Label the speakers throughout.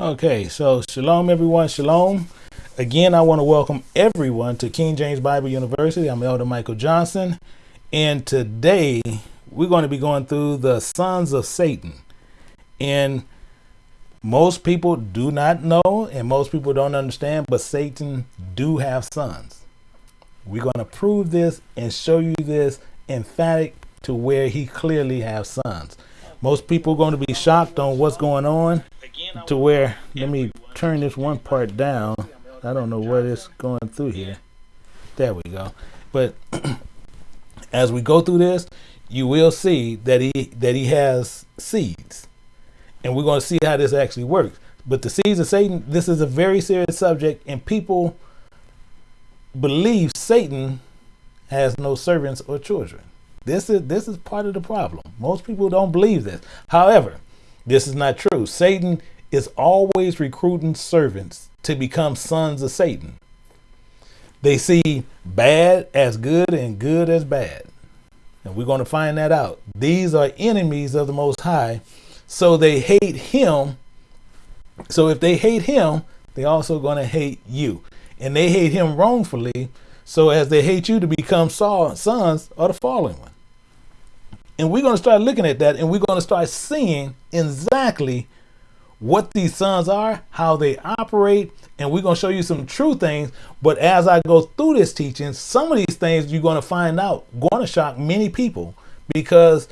Speaker 1: Okay, so shalom, everyone. Shalom. Again, I want to welcome everyone to King James Bible University. I'm Elder Michael Johnson, and today we're going to be going through the sons of Satan. And most people do not know, and most people don't understand, but Satan do have sons. We're going to prove this and show you this emphatic to where he clearly has sons. Most people are going to be shocked on what's going on to where let me turn this one part down. I don't know what it's going through here. There we go. But as we go through this, you will see that he that he has seeds. And we're going to see how this actually works. But the seeds of Satan, this is a very serious subject, and people believe Satan has no servants or children. This is this is part of the problem. Most people don't believe this. However, this is not true. Satan is always recruiting servants to become sons of Satan. They see bad as good and good as bad. And we're going to find that out. These are enemies of the Most High, so they hate him. So if they hate him, they're also going to hate you. And they hate him wrongfully, so as they hate you to become sons of the fallen one. And we're going to start looking at that and we're going to start seeing exactly what these sons are, how they operate, and we're going to show you some true things. But as I go through this teaching, some of these things you're going to find out going to shock many people because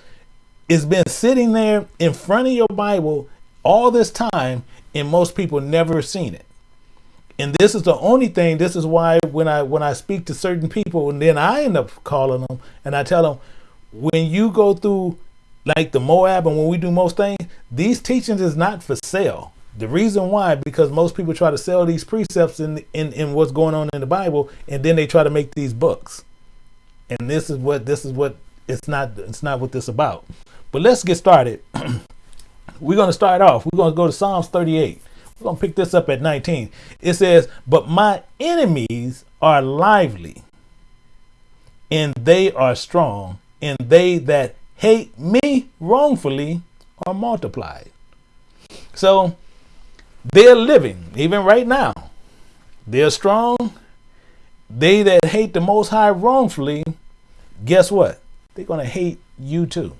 Speaker 1: it's been sitting there in front of your Bible all this time, and most people never seen it. And this is the only thing. This is why when I when I speak to certain people, and then I end up calling them and I tell them, when you go through like the Moab and when we do most things, these teachings is not for sale. The reason why, because most people try to sell these precepts in, in, in what's going on in the Bible, and then they try to make these books. And this is what this is what it's not it's not what this about. But let's get started. We're gonna start off. We're gonna go to Psalms 38. We're gonna pick this up at 19. It says, But my enemies are lively, and they are strong, and they that hate me wrongfully are multiplied. So they're living, even right now. They're strong. They that hate the Most High wrongfully, guess what? They're going to hate you too.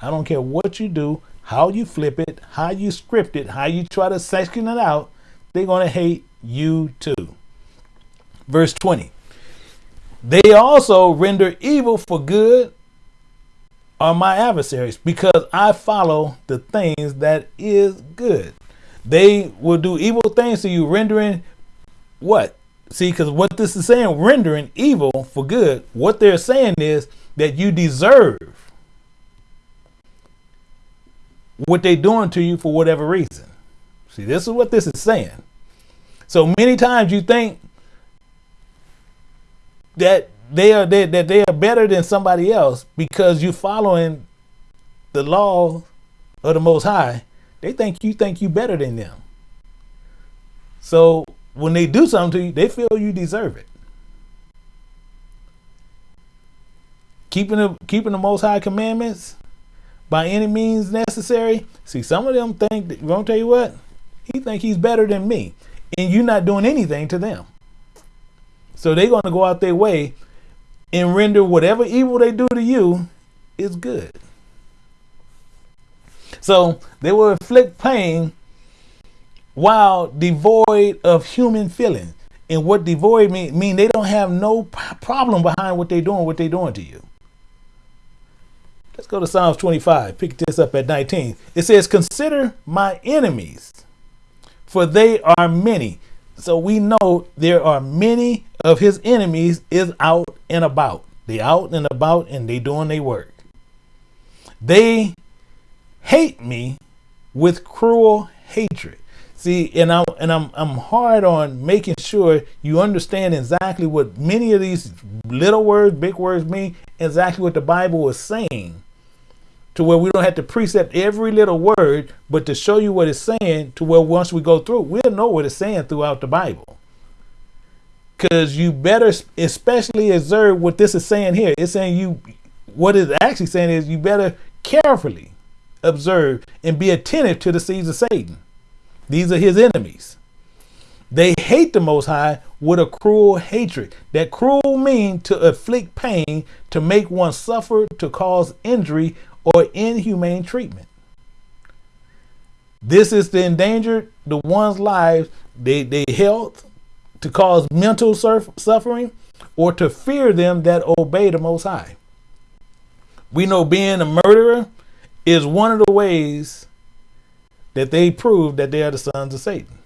Speaker 1: I don't care what you do, how you flip it, how you script it, how you try to section it out, they're going to hate you too. Verse 20. They also render evil for good are my adversaries because I follow the things that is good. They will do evil things to you, rendering what? See, because what this is saying, rendering evil for good, what they're saying is that you deserve what they're doing to you for whatever reason. See, this is what this is saying. So many times you think that they are they, that they are better than somebody else because you're following the law of the Most High. They think you think you better than them. So when they do something to you, they feel you deserve it. Keeping the keeping the Most High commandments by any means necessary. See, some of them think. That, gonna tell you what? He think he's better than me, and you're not doing anything to them. So they're gonna go out their way and render whatever evil they do to you is good. So they will inflict pain while devoid of human feeling. And what devoid mean, mean they don't have no problem behind what they're doing, what they're doing to you. Let's go to Psalms 25. Pick this up at 19. It says, Consider my enemies, for they are many. So we know there are many of his enemies is out and about. They out and about and they doing their work. They hate me with cruel hatred. See, and I'm and I'm I'm hard on making sure you understand exactly what many of these little words, big words mean, exactly what the Bible is saying. To where we don't have to precept every little word, but to show you what it's saying, to where once we go through, we'll know what it's saying throughout the Bible. Because you better especially observe what this is saying here. It's saying you, what it's actually saying is you better carefully observe and be attentive to the seeds of Satan. These are his enemies. They hate the Most High with a cruel hatred. That cruel mean to afflict pain, to make one suffer, to cause injury or inhumane treatment. This is to endanger the one's lives, their, their health, to cause mental suffering, or to fear them that obey the Most High. We know being a murderer is one of the ways that they prove that they are the sons of Satan.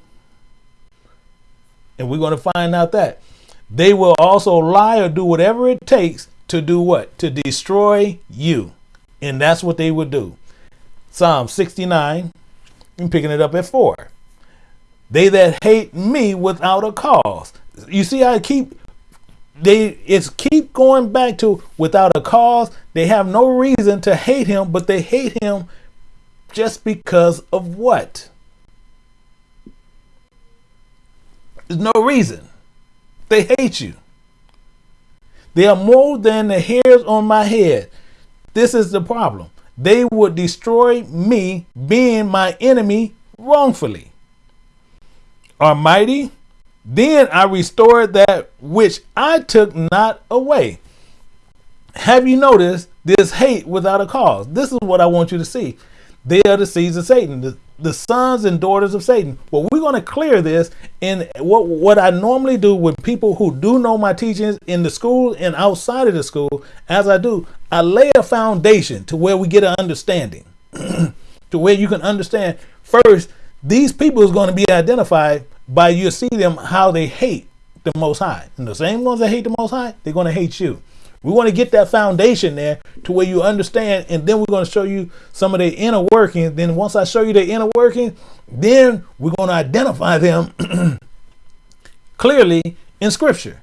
Speaker 1: And we're going to find out that. They will also lie or do whatever it takes to do what? To destroy you. And that's what they would do. Psalm 69, I'm picking it up at 4. They that hate me without a cause. You see I keep they it's keep going back to without a cause. They have no reason to hate him, but they hate him just because of what? There's no reason. They hate you. They are more than the hairs on my head. This is the problem. They would destroy me, being my enemy, wrongfully. Are mighty? Then I restored that which I took not away. Have you noticed this hate without a cause? This is what I want you to see. They are the seeds of Satan, the, the sons and daughters of Satan. Well, we're going to clear this. And what, what I normally do with people who do know my teachings in the school and outside of the school, as I do, I lay a foundation to where we get an understanding, to where you can understand first, these people is going to be identified by you see them how they hate the Most High. And the same ones that hate the Most High, they're going to hate you. We want to get that foundation there to where you understand, and then we're going to show you some of their inner workings. Then once I show you their inner working, then we're going to identify them clearly in Scripture,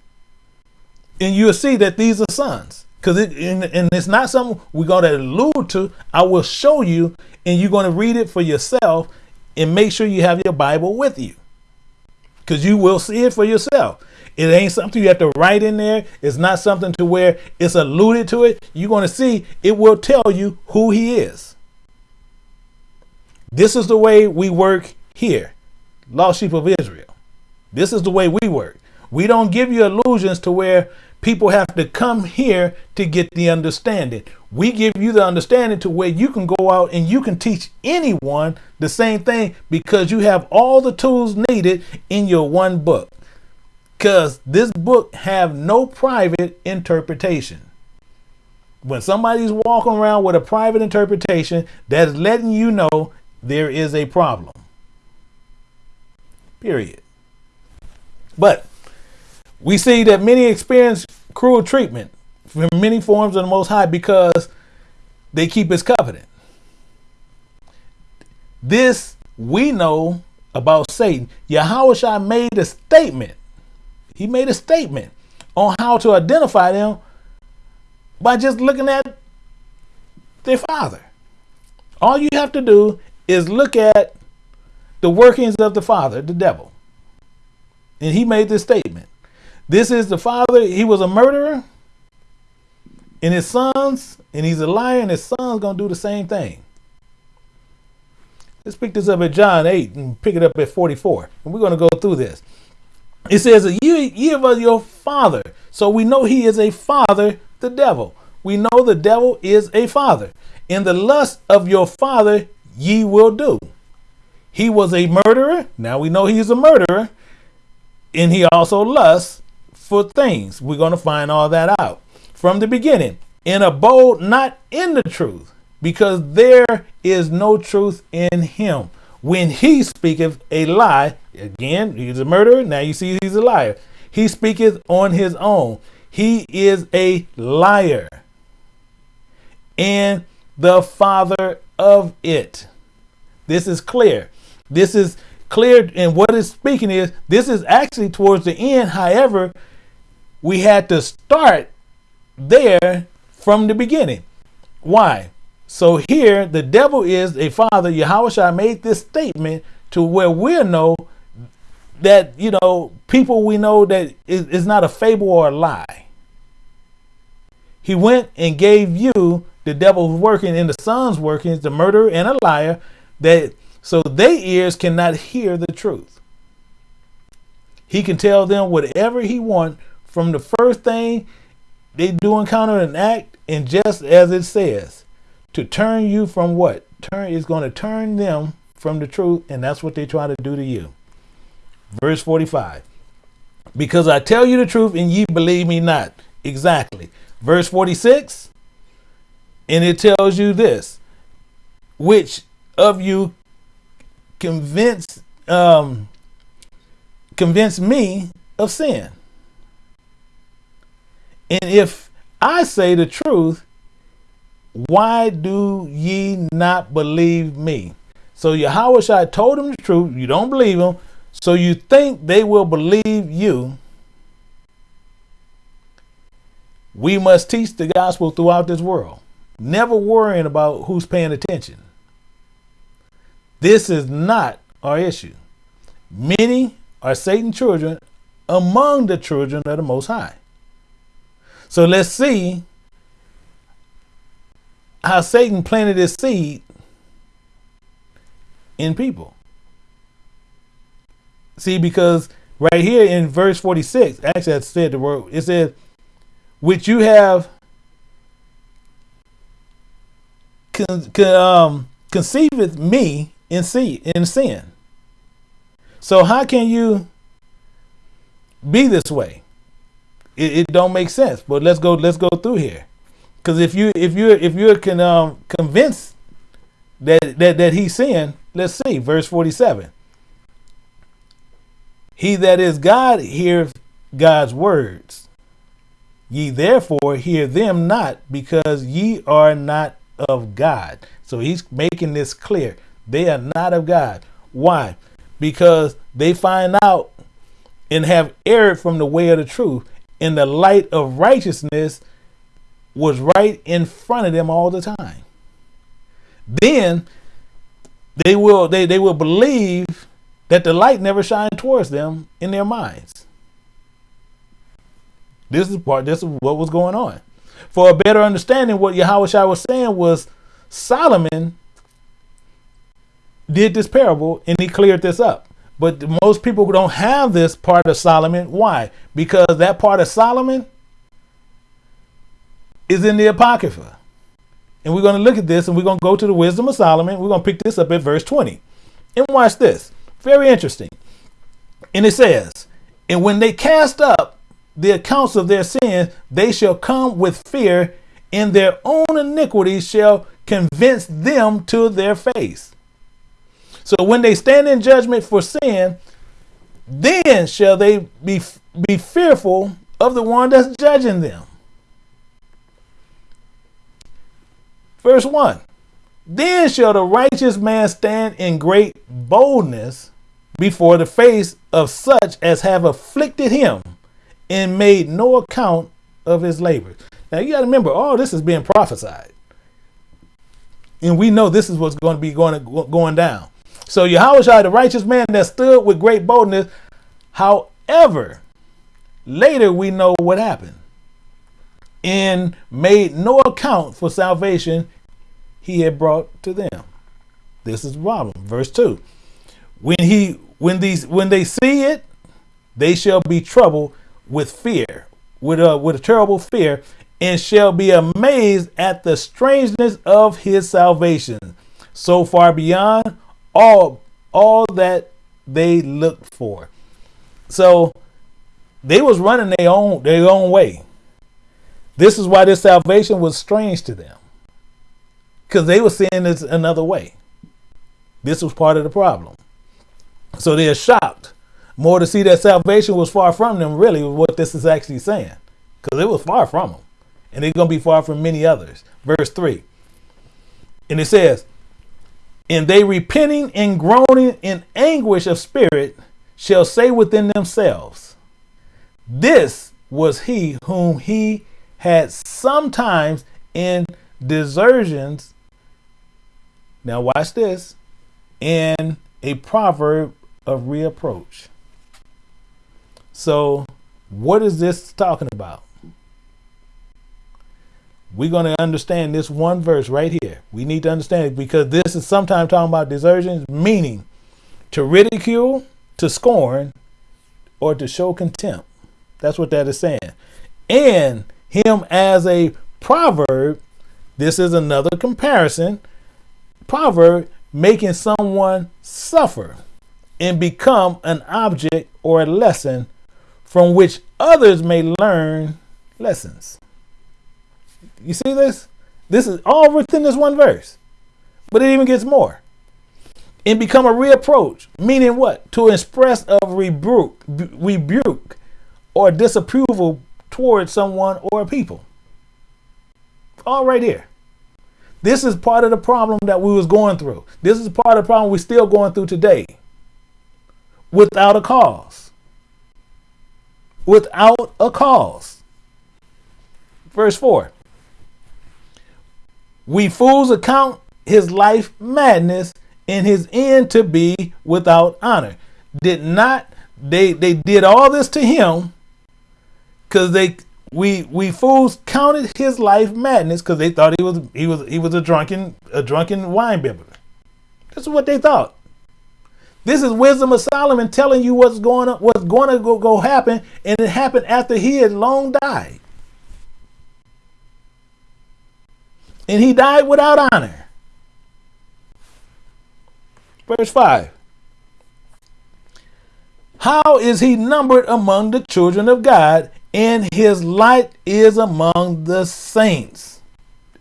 Speaker 1: and you'll see that these are sons. Because it and, and it's not something we're going to allude to. I will show you, and you're going to read it for yourself, and make sure you have your Bible with you, because you will see it for yourself. It ain't something you have to write in there. It's not something to where it's alluded to it. You're going to see it will tell you who he is. This is the way we work here, lost sheep of Israel. This is the way we work. We don't give you illusions to where people have to come here to get the understanding. We give you the understanding to where you can go out and you can teach anyone the same thing because you have all the tools needed in your one book because this book have no private interpretation. When somebody's walking around with a private interpretation, that's letting you know there is a problem. Period. But we see that many experience cruel treatment from many forms of the Most High because they keep His covenant. This we know about Satan. Yahweh made a statement he made a statement on how to identify them by just looking at their father. All you have to do is look at the workings of the father, the devil. And he made this statement. This is the father, he was a murderer, and his sons, and he's a liar, and his sons gonna do the same thing. Let's pick this up at John 8 and pick it up at 44. And we're gonna go through this. It says, ye, ye of your father. So we know he is a father, the devil. We know the devil is a father. In the lust of your father, ye will do. He was a murderer. Now we know he's a murderer. And he also lusts for things. We're going to find all that out from the beginning. And abode not in the truth, because there is no truth in him. When he speaketh a lie, Again, he's a murderer. Now you see he's a liar. He speaketh on his own. He is a liar and the father of it. This is clear. This is clear. And what speaking is this is actually towards the end. However, we had to start there from the beginning. Why? So here, the devil is a father. Yahweh made this statement to where we'll know that you know people we know that is, is not a fable or a lie. He went and gave you the devil's working and the son's workings, the murderer and a liar, that so their ears cannot hear the truth. He can tell them whatever he wants from the first thing they do encounter an act, and just as it says, to turn you from what? Turn is going to turn them from the truth, and that's what they try to do to you. Verse 45. Because I tell you the truth, and ye believe me not. Exactly. Verse 46. And it tells you this which of you convince um, convince me of sin? And if I say the truth, why do ye not believe me? So Yahweh told him the truth. You don't believe him. So you think they will believe you. We must teach the gospel throughout this world, never worrying about who's paying attention. This is not our issue. Many are Satan's children among the children of the Most High. So let's see how Satan planted his seed in people. See, because right here in verse 46, actually, I said the word, it says, which you have con, con, um, me in, see, in sin. So how can you be this way? It, it don't make sense. But let's go. Let's go through here, because if you if you if you're can um, convinced that that that he's sin, let's see verse forty seven. He that is God heareth God's words. Ye therefore hear them not, because ye are not of God. So he's making this clear. They are not of God. Why? Because they find out and have erred from the way of the truth, and the light of righteousness was right in front of them all the time. Then they will they, they will believe that the light never shined towards them in their minds. This is part this is what was going on. For a better understanding, what Yahweh was saying was Solomon did this parable and he cleared this up. But most people don't have this part of Solomon. Why? Because that part of Solomon is in the Apocrypha. And we're going to look at this and we're going to go to the wisdom of Solomon. We're going to pick this up at verse 20. And watch this. Very interesting. And it says, And when they cast up the accounts of their sins, they shall come with fear, and their own iniquities shall convince them to their face. So when they stand in judgment for sin, then shall they be, be fearful of the one that's judging them. Verse 1 Then shall the righteous man stand in great boldness before the face of such as have afflicted him and made no account of his labors. Now you got to remember, all this is being prophesied. And we know this is what's going to be going, going down. So Yahweh the righteous man that stood with great boldness. However, later we know what happened. And made no account for salvation he had brought to them. This is the problem. Verse 2. When he when these when they see it, they shall be troubled with fear, with a with a terrible fear, and shall be amazed at the strangeness of his salvation, so far beyond all all that they looked for. So they was running their own their own way. This is why this salvation was strange to them. Because they were seeing this another way. This was part of the problem. So they're shocked more to see that salvation was far from them, really, what this is actually saying. Because it was far from them. And it's going to be far from many others. Verse 3. And it says, and they repenting and groaning in anguish of spirit shall say within themselves, This was he whom he had sometimes in desertions. Now, watch this in a proverb of reapproach. So, what is this talking about? We're going to understand this one verse right here. We need to understand it because this is sometimes talking about desertion, meaning to ridicule, to scorn, or to show contempt. That's what that is saying. And him as a proverb, this is another comparison. Proverb making someone suffer and become an object or a lesson from which others may learn lessons. You see this? This is all within this one verse. But it even gets more. And become a reapproach, meaning what? To express of rebuke, rebuke or disapproval towards someone or a people. All right here. This is part of the problem that we was going through. This is part of the problem we're still going through today. Without a cause. Without a cause. Verse 4. We fools account his life madness and his end to be without honor. Did not they they did all this to him because they we we fools counted his life madness because they thought he was he was he was a drunken a drunken wine bibber. This is what they thought. This is wisdom of Solomon telling you what's going on, what's going to go, go happen, and it happened after he had long died. And he died without honor. Verse 5. How is he numbered among the children of God, and his light is among the saints?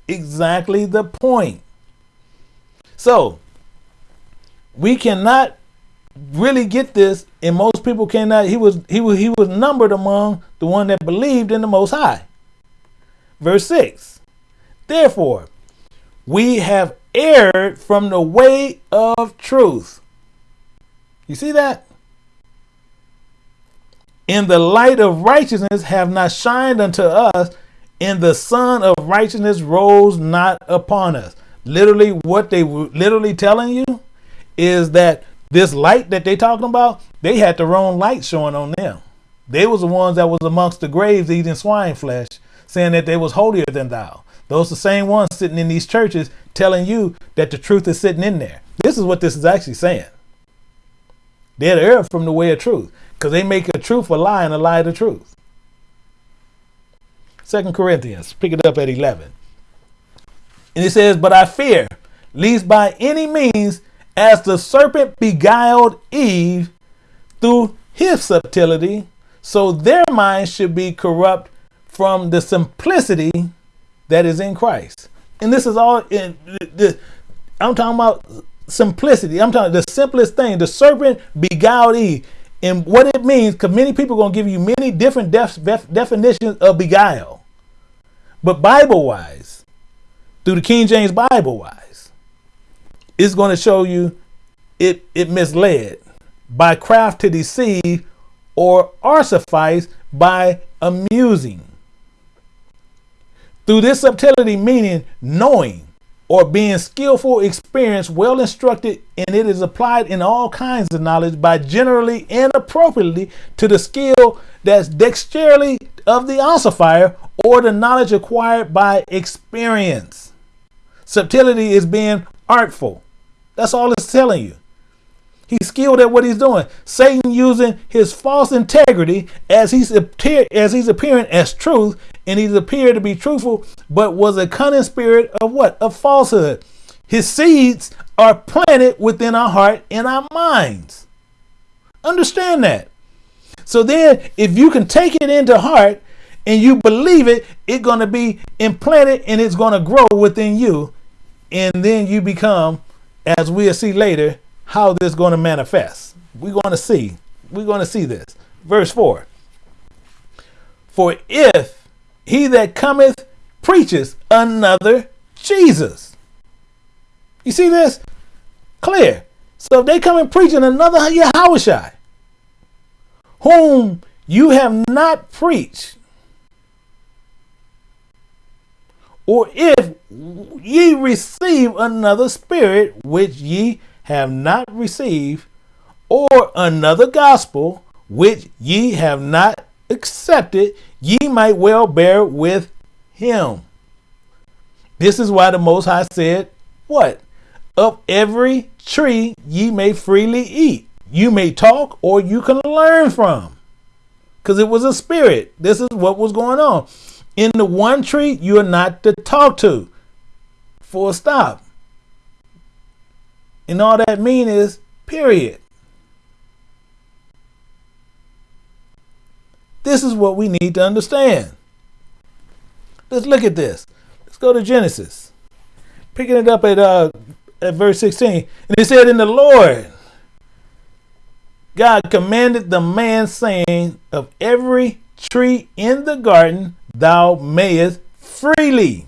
Speaker 1: Exactly the point. So, we cannot really get this, and most people cannot. He was he was he was numbered among the one that believed in the Most High. Verse six. Therefore, we have erred from the way of truth. You see that? In the light of righteousness have not shined unto us, and the sun of righteousness rose not upon us. Literally, what they were literally telling you is that this light that they talking about, they had their own light showing on them. They was the ones that was amongst the graves eating swine flesh, saying that they was holier than thou. Those the same ones sitting in these churches telling you that the truth is sitting in there. This is what this is actually saying. They're erred from the way of truth because they make a truth a lie and a lie the truth. Second Corinthians, pick it up at 11. And it says, But I fear, lest by any means, as the serpent beguiled Eve through his subtlety, so their minds should be corrupt from the simplicity that is in Christ. And this is all in the, I'm talking about simplicity. I'm talking the simplest thing. The serpent beguiled Eve. And what it means, because many people are going to give you many different def, def, definitions of beguile. But Bible wise, through the King James Bible wise, it's going to show you it, it misled by craft to deceive or artifice by amusing. Through this subtlety, meaning knowing or being skillful, experienced, well instructed, and it is applied in all kinds of knowledge by generally and appropriately to the skill that's dexterity of the ossifier or the knowledge acquired by experience. Subtlety is being artful. That's all it's telling you. He's skilled at what he's doing. Satan using his false integrity as he's as he's appearing as truth, and he's appeared to be truthful, but was a cunning spirit of what? Of falsehood. His seeds are planted within our heart and our minds. Understand that. So then, if you can take it into heart and you believe it, it's going to be implanted and it's going to grow within you. And then you become, as we'll see later, how this is going to manifest. We're going to see. We're going to see this. Verse 4. For if he that cometh preaches another Jesus. You see this? Clear. So if they come and preaching another Yahushai, whom you have not preached, or if ye receive another spirit which ye have not received, or another gospel which ye have not accepted, ye might well bear with him. This is why the Most High said, What? Of every tree ye may freely eat. You may talk or you can learn from. Because it was a spirit. This is what was going on. In the one tree, you are not to talk to. Full stop. And all that mean is period. This is what we need to understand. Let's look at this. Let's go to Genesis. Picking it up at uh at verse 16. And it said, In the Lord, God commanded the man, saying, Of every tree in the garden thou mayest freely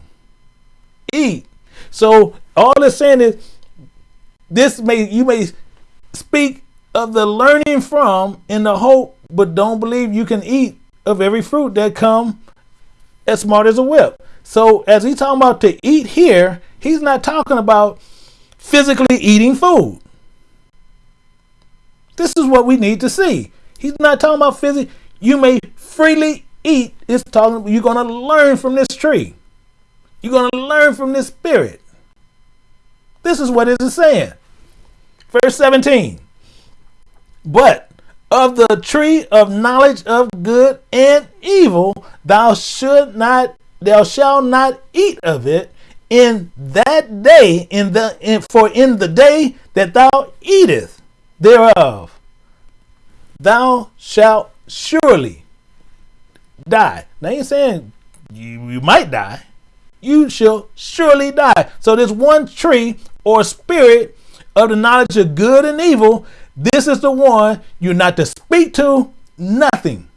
Speaker 1: eat. So all it's saying is this may you may speak of the learning from in the hope, but don't believe you can eat of every fruit that come as smart as a whip. So as he's talking about to eat here, he's not talking about physically eating food. This is what we need to see. He's not talking about physically. You may freely eat. It's talking. You're going to learn from this tree. You're going to learn from this spirit. This is what it is saying. Verse 17. But of the tree of knowledge of good and evil, thou should not, thou shalt not eat of it in that day, in the in, for in the day that thou eatest thereof, thou shalt surely die. Now he's saying you, you might die. You shall surely die. So this one tree or spirit of the knowledge of good and evil, this is the one you're not to speak to, nothing.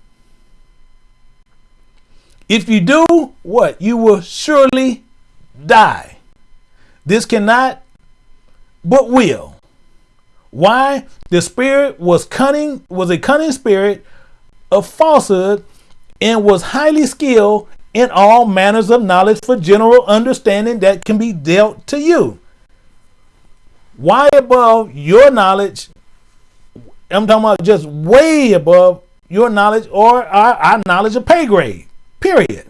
Speaker 1: If you do, what? You will surely die. This cannot, but will. Why? The spirit was cunning, was a cunning spirit of falsehood, and was highly skilled in all manners of knowledge for general understanding that can be dealt to you why above your knowledge? I'm talking about just way above your knowledge or our, our knowledge of pay grade. Period.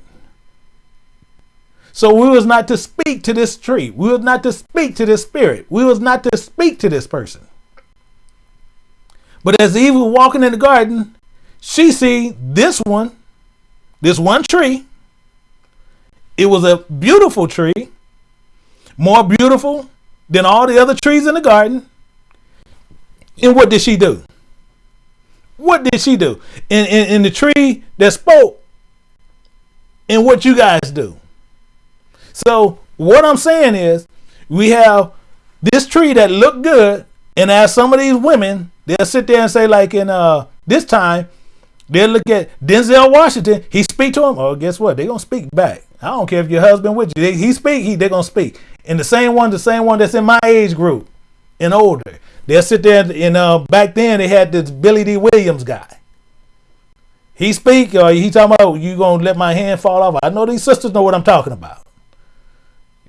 Speaker 1: So we was not to speak to this tree. We was not to speak to this spirit. We was not to speak to this person. But as Eve was walking in the garden, she see this one, this one tree. It was a beautiful tree, more beautiful than all the other trees in the garden. And what did she do? What did she do? In, in, the tree that spoke, and what you guys do. So what I'm saying is we have this tree that looked good, and as some of these women, they'll sit there and say, like in uh this time, they'll look at Denzel Washington, he speak to them, oh guess what? They're gonna speak back. I don't care if your husband with you. They, he speak, he they're gonna speak. And the same one, the same one that's in my age group and older. They'll sit there and uh, back then they had this Billy Dee Williams guy. He speak or he talking about you gonna let my hand fall off. I know these sisters know what I'm talking about.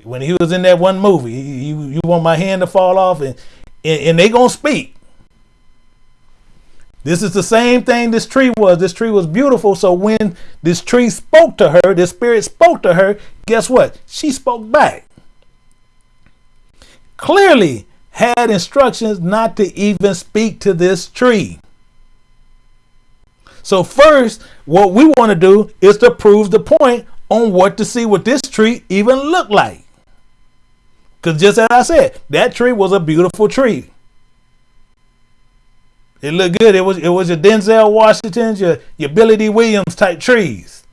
Speaker 1: When he was in that one movie, you you want my hand to fall off and, and, and they gonna speak. This is the same thing this tree was. This tree was beautiful. So when this tree spoke to her, this spirit spoke to her, guess what? She spoke back clearly had instructions not to even speak to this tree. So first, what we want to do is to prove the point on what to see what this tree even looked like. Because just as I said, that tree was a beautiful tree. It looked good. It was it was your Denzel Washington's, your, your Billy Dee Williams type trees.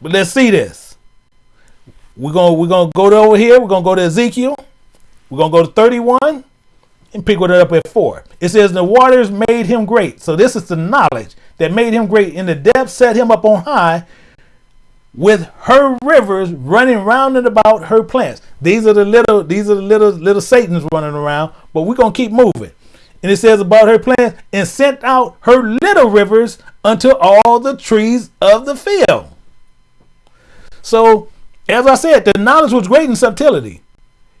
Speaker 1: But let's see this. We're gonna we're gonna go to over here. We're gonna go to Ezekiel. We're going to go to 31 and pick what it up at 4. It says, The waters made him great. So this is the knowledge that made him great. And the depths set him up on high with her rivers running round and about her plants. These are the little, these are the little, little Satans running around, but we're going to keep moving. And it says about her plants, and sent out her little rivers unto all the trees of the field. So, as I said, the knowledge was great in subtlety.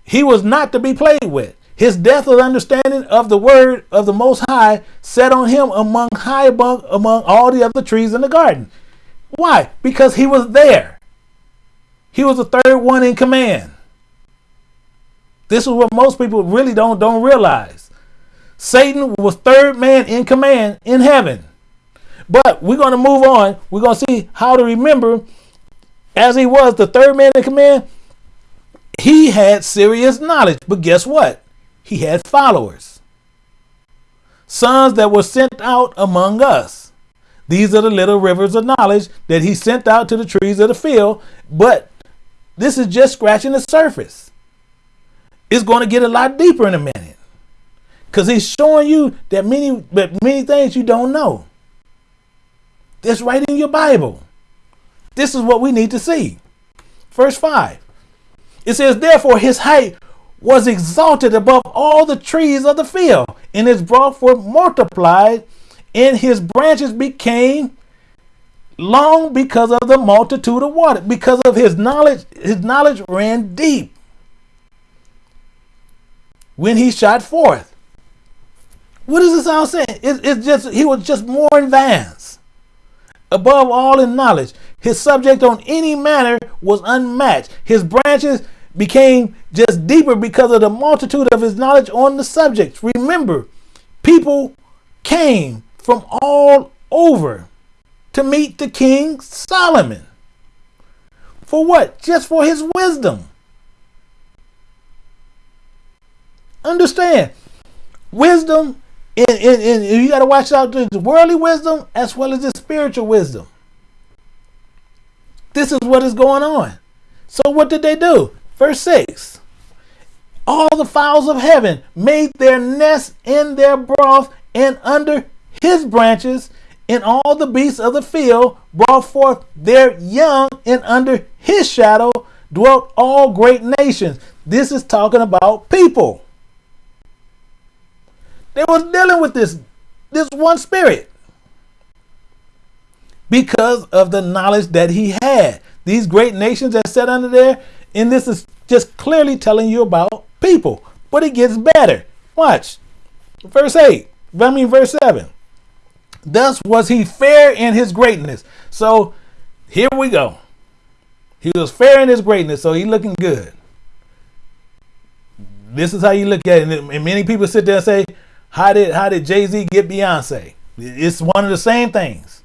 Speaker 1: He was not to be played with. His depth of understanding of the word of the Most High set on him among high above among all the other trees in the garden. Why? Because he was there. He was the third one in command. This is what most people really don't don't realize. Satan was third man in command in heaven. But we're going to move on. We're going to see how to remember as he was the third man in command, he had serious knowledge. But guess what? He had followers. Sons that were sent out among us. These are the little rivers of knowledge that he sent out to the trees of the field. But this is just scratching the surface. It's going to get a lot deeper in a minute. Because he's showing you that many, that many things you don't know. That's right in your Bible. This is what we need to see. Verse 5. It says, Therefore his height was exalted above all the trees of the field, and his broth were multiplied, and his branches became long because of the multitude of water. Because of his knowledge, his knowledge ran deep. When he shot forth. What is this all saying? It, it's just he was just more advanced. Above all in knowledge. His subject on any manner was unmatched. His branches became just deeper because of the multitude of his knowledge on the subject. Remember, people came from all over to meet the king Solomon. For what? Just for his wisdom. Understand, wisdom, and, and, you got to watch out the worldly wisdom as well as the spiritual wisdom. This is what is going on. So what did they do? Verse 6. All the fowls of heaven made their nests in their broth and under his branches, and all the beasts of the field brought forth their young, and under his shadow dwelt all great nations. This is talking about people. They was dealing with this, this one spirit because of the knowledge that he had. These great nations that sat under there, and this is just clearly telling you about people. But it gets better. Watch. Verse 8. I mean verse 7. Thus was he fair in his greatness. So here we go. He was fair in his greatness, so he looking good. This is how you look at it. And many people sit there and say, How did how did Jay-Z get Beyonce? It's one of the same things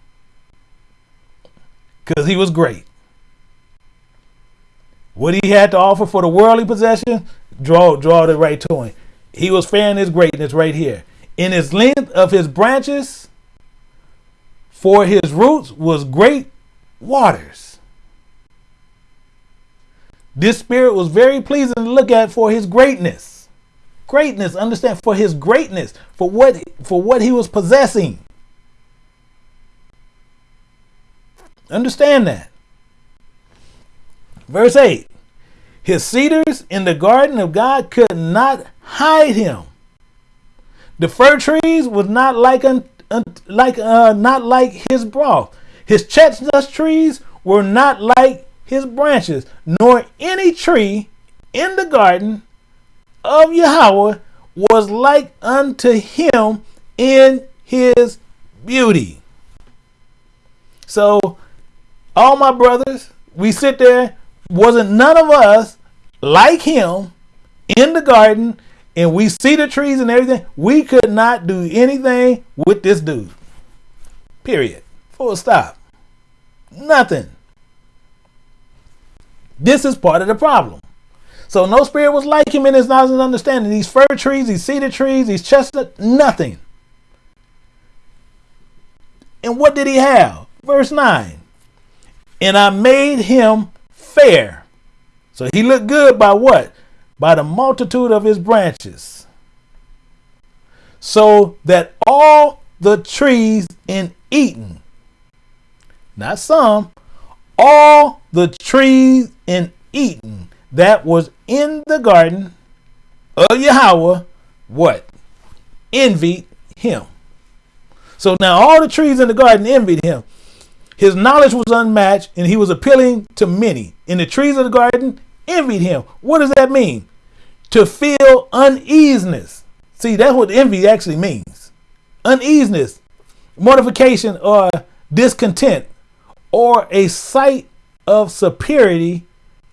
Speaker 1: because he was great. What he had to offer for the worldly possession, draw draw it right to him. He was fair his greatness right here. In his length of his branches, for his roots was great waters. This spirit was very pleasing to look at for his greatness. Greatness, understand, for his greatness, for what for what he was possessing. Understand that. Verse 8 His cedars in the garden of God could not hide him. The fir trees was not like un, un, like uh, not like his broth. His chestnut trees were not like his branches, nor any tree in the garden of Yahweh was like unto him in his beauty. So all my brothers, we sit there, wasn't none of us like him in the garden, and we see the trees and everything. We could not do anything with this dude. Period. Full stop. Nothing. This is part of the problem. So no spirit was like him in his knowledge and understanding. These fir trees, these cedar trees, these chestnut, nothing. And what did he have? Verse 9 and I made him fair. So he looked good by what? By the multitude of his branches. So that all the trees in Eden, not some, all the trees in Eden that was in the garden of Yahweh, what? Envied him. So now all the trees in the garden envied him. His knowledge was unmatched and he was appealing to many. In the trees of the garden, envied him. What does that mean? To feel uneasiness. See, that's what envy actually means. Uneasiness, mortification, or discontent, or a sight of superiority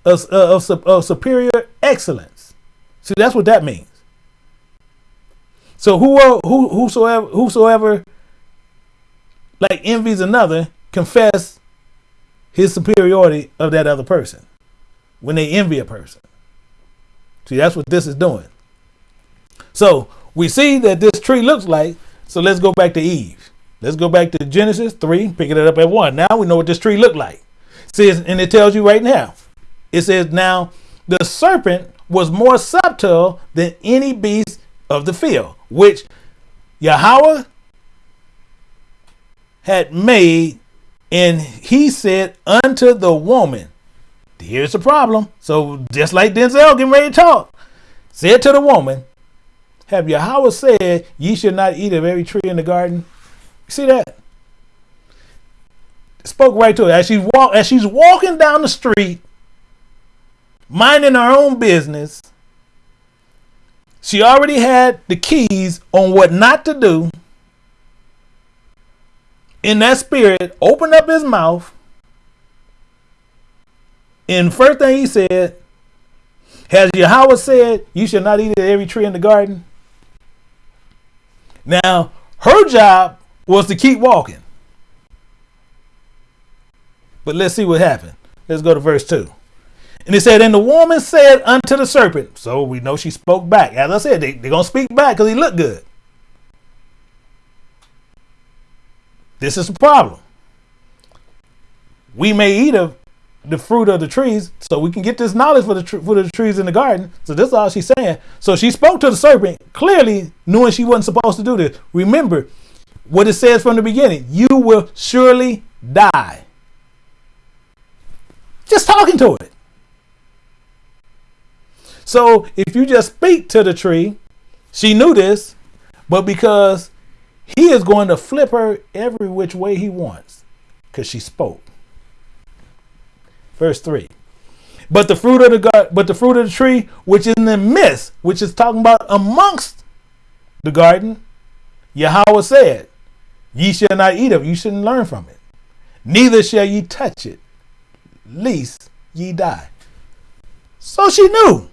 Speaker 1: of, of, of superior excellence. See, that's what that means. So who, who whosoever whosoever like envies another confess his superiority of that other person when they envy a person. See, that's what this is doing. So we see that this tree looks like. So let's go back to Eve. Let's go back to Genesis 3, picking it up at 1. Now we know what this tree looked like. It says, and it tells you right now. It says, now the serpent was more subtle than any beast of the field, which Yahweh had made, and he said unto the woman, Here's the problem. So just like Denzel getting ready to talk, said to the woman, Have Yahweh said ye should not eat of every tree in the garden? You see that? Spoke right to her as she's walk as she's walking down the street, minding her own business. She already had the keys on what not to do. In that spirit, opened up his mouth. And first thing he said, Has Yahweh said you should not eat of every tree in the garden? Now, her job was to keep walking. But let's see what happened. Let's go to verse 2. And it said, And the woman said unto the serpent, so we know she spoke back. As I said, they, they're going to speak back because he looked good. This is the problem. We may eat of the fruit of the trees, so we can get this knowledge for the for the trees in the garden. So this is all she's saying. So she spoke to the serpent, clearly knowing she wasn't supposed to do this. Remember what it says from the beginning: "You will surely die." Just talking to it. So if you just speak to the tree, she knew this, but because he is going to flip her every which way he wants, because she spoke. Verse 3. But the fruit of the God, but the fruit of the tree which is in the midst, which is talking about amongst the garden, Yahweh said, Ye shall not eat of, it, you shouldn't learn from it. Neither shall ye touch it, lest ye die. So she knew.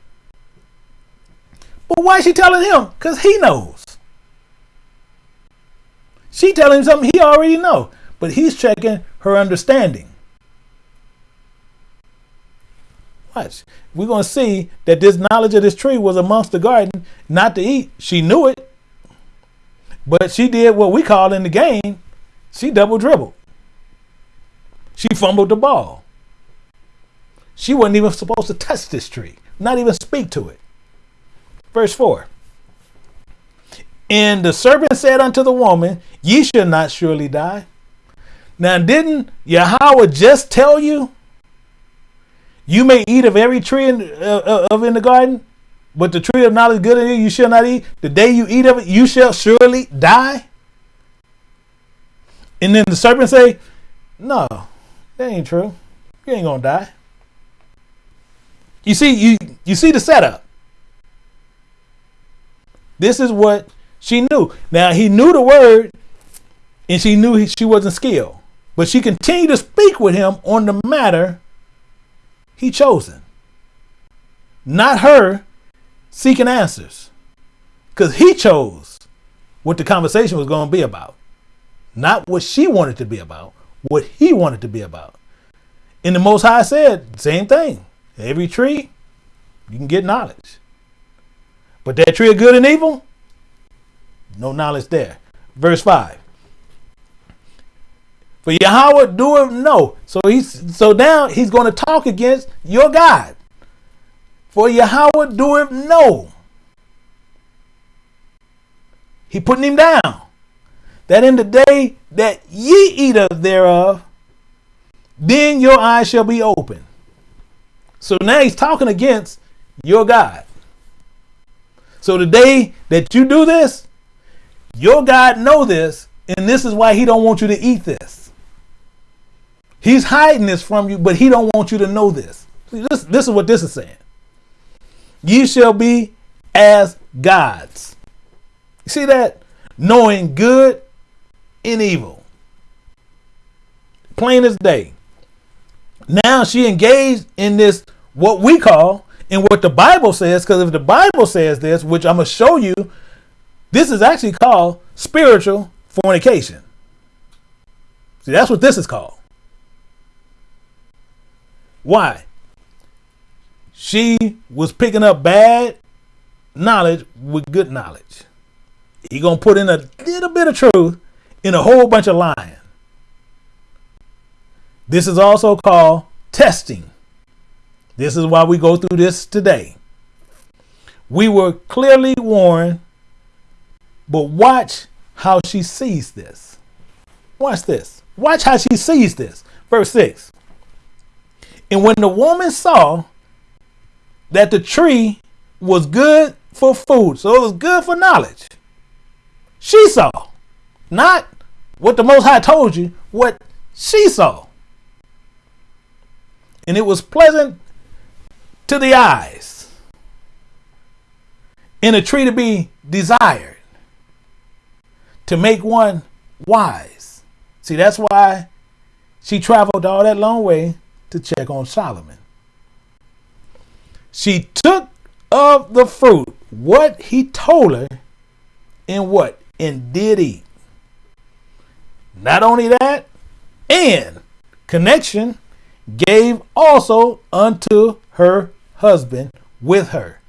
Speaker 1: But why is she telling him? Because he knows. She telling him something he already know, but he's checking her understanding. Watch. We're going to see that this knowledge of this tree was amongst the garden, not to eat. She knew it, but she did what we call in the game, she double dribbled. She fumbled the ball. She wasn't even supposed to touch this tree, not even speak to it. Verse 4. And the serpent said unto the woman, Ye shall not surely die. Now, didn't Yahweh just tell you, You may eat of every tree in, uh, uh, of in the garden, but the tree of knowledge good and evil you shall not eat. The day you eat of it, you shall surely die. And then the serpent say, No, that ain't true. You ain't gonna die. You see, you you see the setup. This is what she knew. Now he knew the word, and she knew he, she wasn't skilled, but she continued to speak with him on the matter he chosen. Not her seeking answers, because he chose what the conversation was going to be about, not what she wanted to be about, what he wanted to be about. And the Most High said, same thing. Every tree, you can get knowledge. But that tree of good and evil, know knowledge there. Verse 5. For Yahweh doeth know. So he's so now he's going to talk against your God. For Yahweh doeth no. He putting him down. That in the day that ye eat of thereof, then your eyes shall be open. So now he's talking against your God. So the day that you do this, your God know this, and this is why he don't want you to eat this. He's hiding this from you, but he don't want you to know this. This, this is what this is saying. Ye shall be as gods. You see that? Knowing good and evil. Plain as day. Now she engaged in this what we call and what the Bible says, because if the Bible says this, which I'm going to show you, this is actually called spiritual fornication. See, that's what this is called. Why? She was picking up bad knowledge with good knowledge. He gonna put in a little bit of truth in a whole bunch of lying. This is also called testing. This is why we go through this today. We were clearly warned, but watch how she sees this. Watch this. Watch how she sees this. Verse 6. And when the woman saw that the tree was good for food, so it was good for knowledge, she saw, not what the Most High told you, what she saw. And it was pleasant to the eyes, and a tree to be desired, to make one wise. See, that's why she traveled all that long way to check on Solomon. She took of the fruit what he told her and what and did eat. Not only that, and connection gave also unto her husband with her.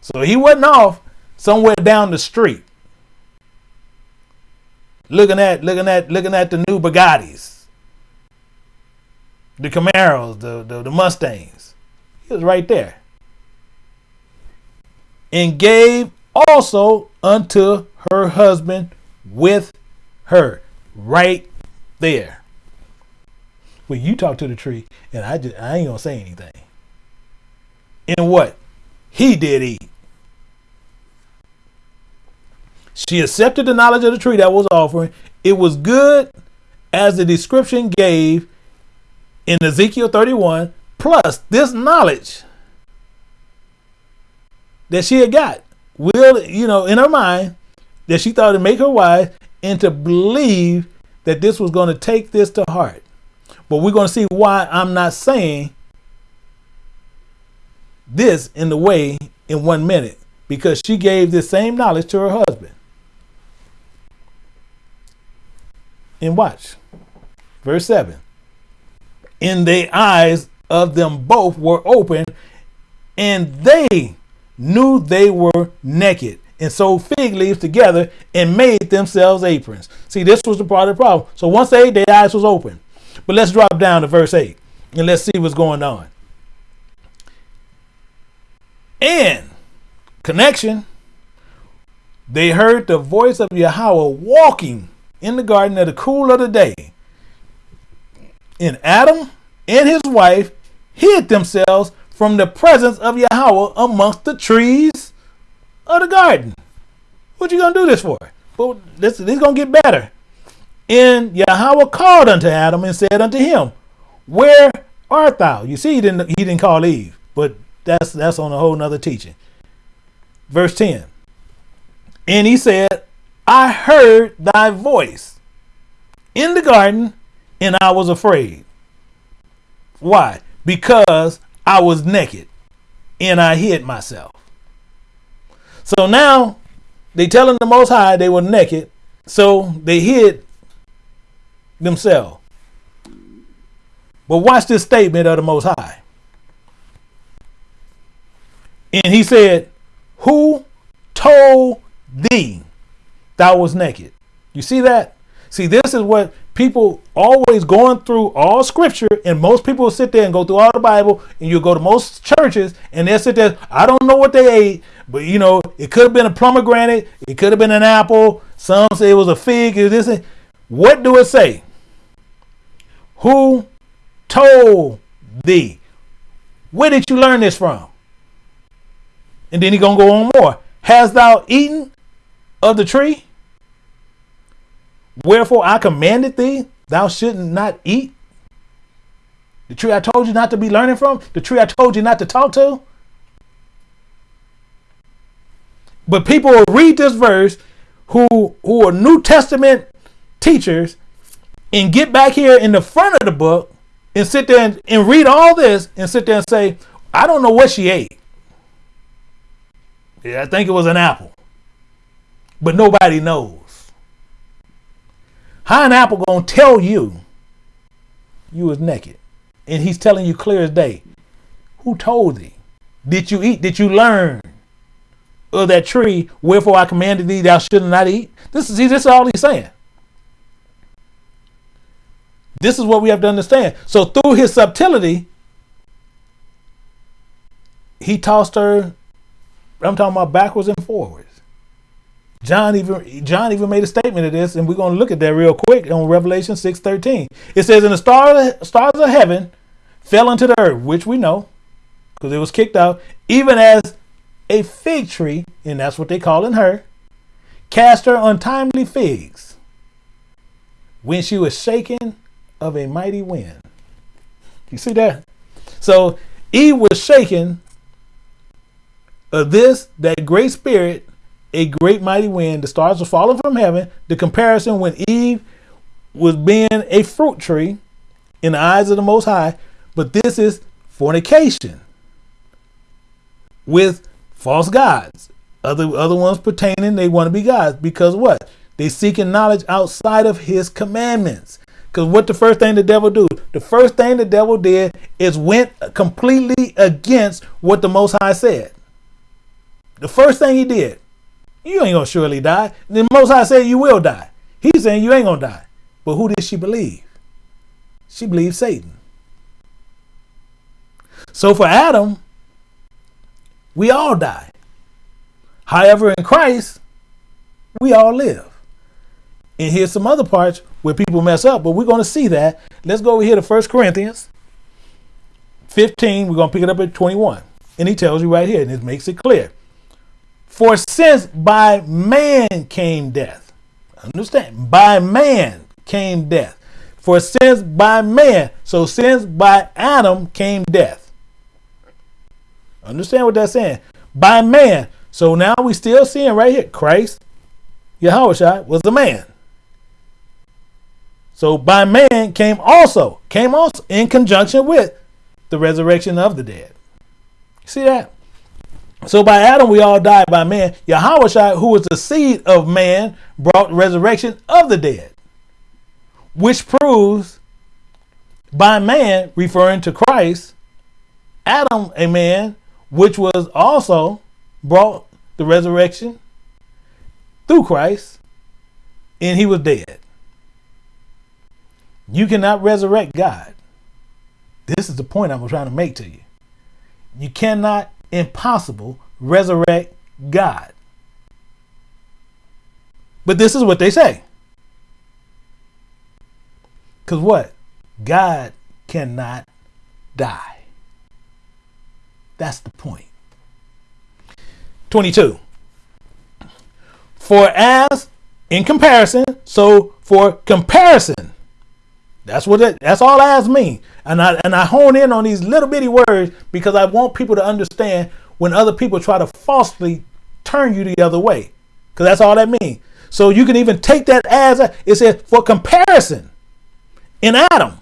Speaker 1: So he wasn't off somewhere down the street looking at looking at looking at the new Bugattis, the Camaros, the, the, the Mustangs. He was right there. And gave also unto her husband with her right there. Well, you talk to the tree, and I just I ain't gonna say anything. And what? He did eat. She accepted the knowledge of the tree that was offering. It was good as the description gave in Ezekiel 31, plus this knowledge that she had got will, you know, in her mind that she thought to make her wise and to believe that this was going to take this to heart. But we're going to see why I'm not saying this in the way in one minute because she gave this same knowledge to her husband. And watch. Verse 7. And the eyes of them both were open, and they knew they were naked, and sewed fig leaves together and made themselves aprons. See, this was the part of the problem. So once they their eyes was open. But let's drop down to verse 8 and let's see what's going on. And connection, they heard the voice of Yahweh walking in the garden at the cool of the day. And Adam and his wife hid themselves from the presence of Yahweh amongst the trees of the garden. What you gonna do this for? But this, this is gonna get better. And Yahweh called unto Adam and said unto him, Where art thou? You see, he didn't he didn't call Eve, but that's that's on a whole nother teaching. Verse 10. And he said, I heard thy voice in the garden, and I was afraid. Why? Because I was naked and I hid myself. So now they telling the Most High they were naked, so they hid themselves. But watch this statement of the Most High. And he said, Who told thee thou was naked? You see that? See, this is what people always going through all scripture, and most people sit there and go through all the Bible, and you go to most churches, and they'll sit there. I don't know what they ate, but you know, it could have been a pomegranate, it could have been an apple. Some say it was a fig. Is this? What do it say? Who told thee? Where did you learn this from? And then he gonna go on more. Has thou eaten of the tree? Wherefore I commanded thee, thou shouldn't not eat. The tree I told you not to be learning from, the tree I told you not to talk to. But people will read this verse who who are New Testament teachers and get back here in the front of the book and sit there and, and read all this and sit there and say, I don't know what she ate. Yeah, I think it was an apple. But nobody knows. How an apple gonna tell you you was naked? And he's telling you clear as day. Who told thee? Did you eat? Did you learn of that tree? Wherefore I commanded thee thou shouldst not eat. This is this is all he's saying. This is what we have to understand. So through his subtlety, he tossed her. I'm talking about backwards and forwards. John even John even made a statement of this, and we're going to look at that real quick on Revelation 6:13. It says, "And the stars stars of heaven fell into the earth, which we know, because it was kicked out, even as a fig tree, and that's what they call in her, cast her untimely figs when she was shaken of a mighty wind." You see that? So Eve was shaken of this, that great spirit a great mighty wind, the stars were falling from heaven. The comparison when Eve was being a fruit tree in the eyes of the Most High, but this is fornication with false gods. Other other ones pertaining, they want to be gods because what? They seeking knowledge outside of His commandments. Because what the first thing the devil do? The first thing the devil did is went completely against what the Most High said. The first thing he did you ain't gonna surely die. The Most High said you will die. He's saying you ain't gonna die. But who did she believe? She believed Satan. So for Adam, we all die. However, in Christ, we all live. And here's some other parts where people mess up, but we're going to see that. Let's go over here to 1 Corinthians 15. We're going to pick it up at 21. And he tells you right here, and it makes it clear. For since by man came death, understand, by man came death. For since by man, so since by Adam came death. Understand what that's saying? By man. So now we still seeing right here, Christ, Yahweh was a man. So by man came also, came also in conjunction with the resurrection of the dead. See that? So by Adam we all died by man. Yahweh, who was the seed of man, brought resurrection of the dead. Which proves by man, referring to Christ, Adam, a man, which was also brought the resurrection through Christ, and he was dead. You cannot resurrect God. This is the point I'm trying to make to you. You cannot impossible resurrect God. But this is what they say. Because what? God cannot die. That's the point. 22. For as in comparison, so for comparison, that's what it, that's all as mean. And I and I hone in on these little bitty words because I want people to understand when other people try to falsely turn you the other way. Because that's all that means. So you can even take that as a, it says for comparison. In Adam,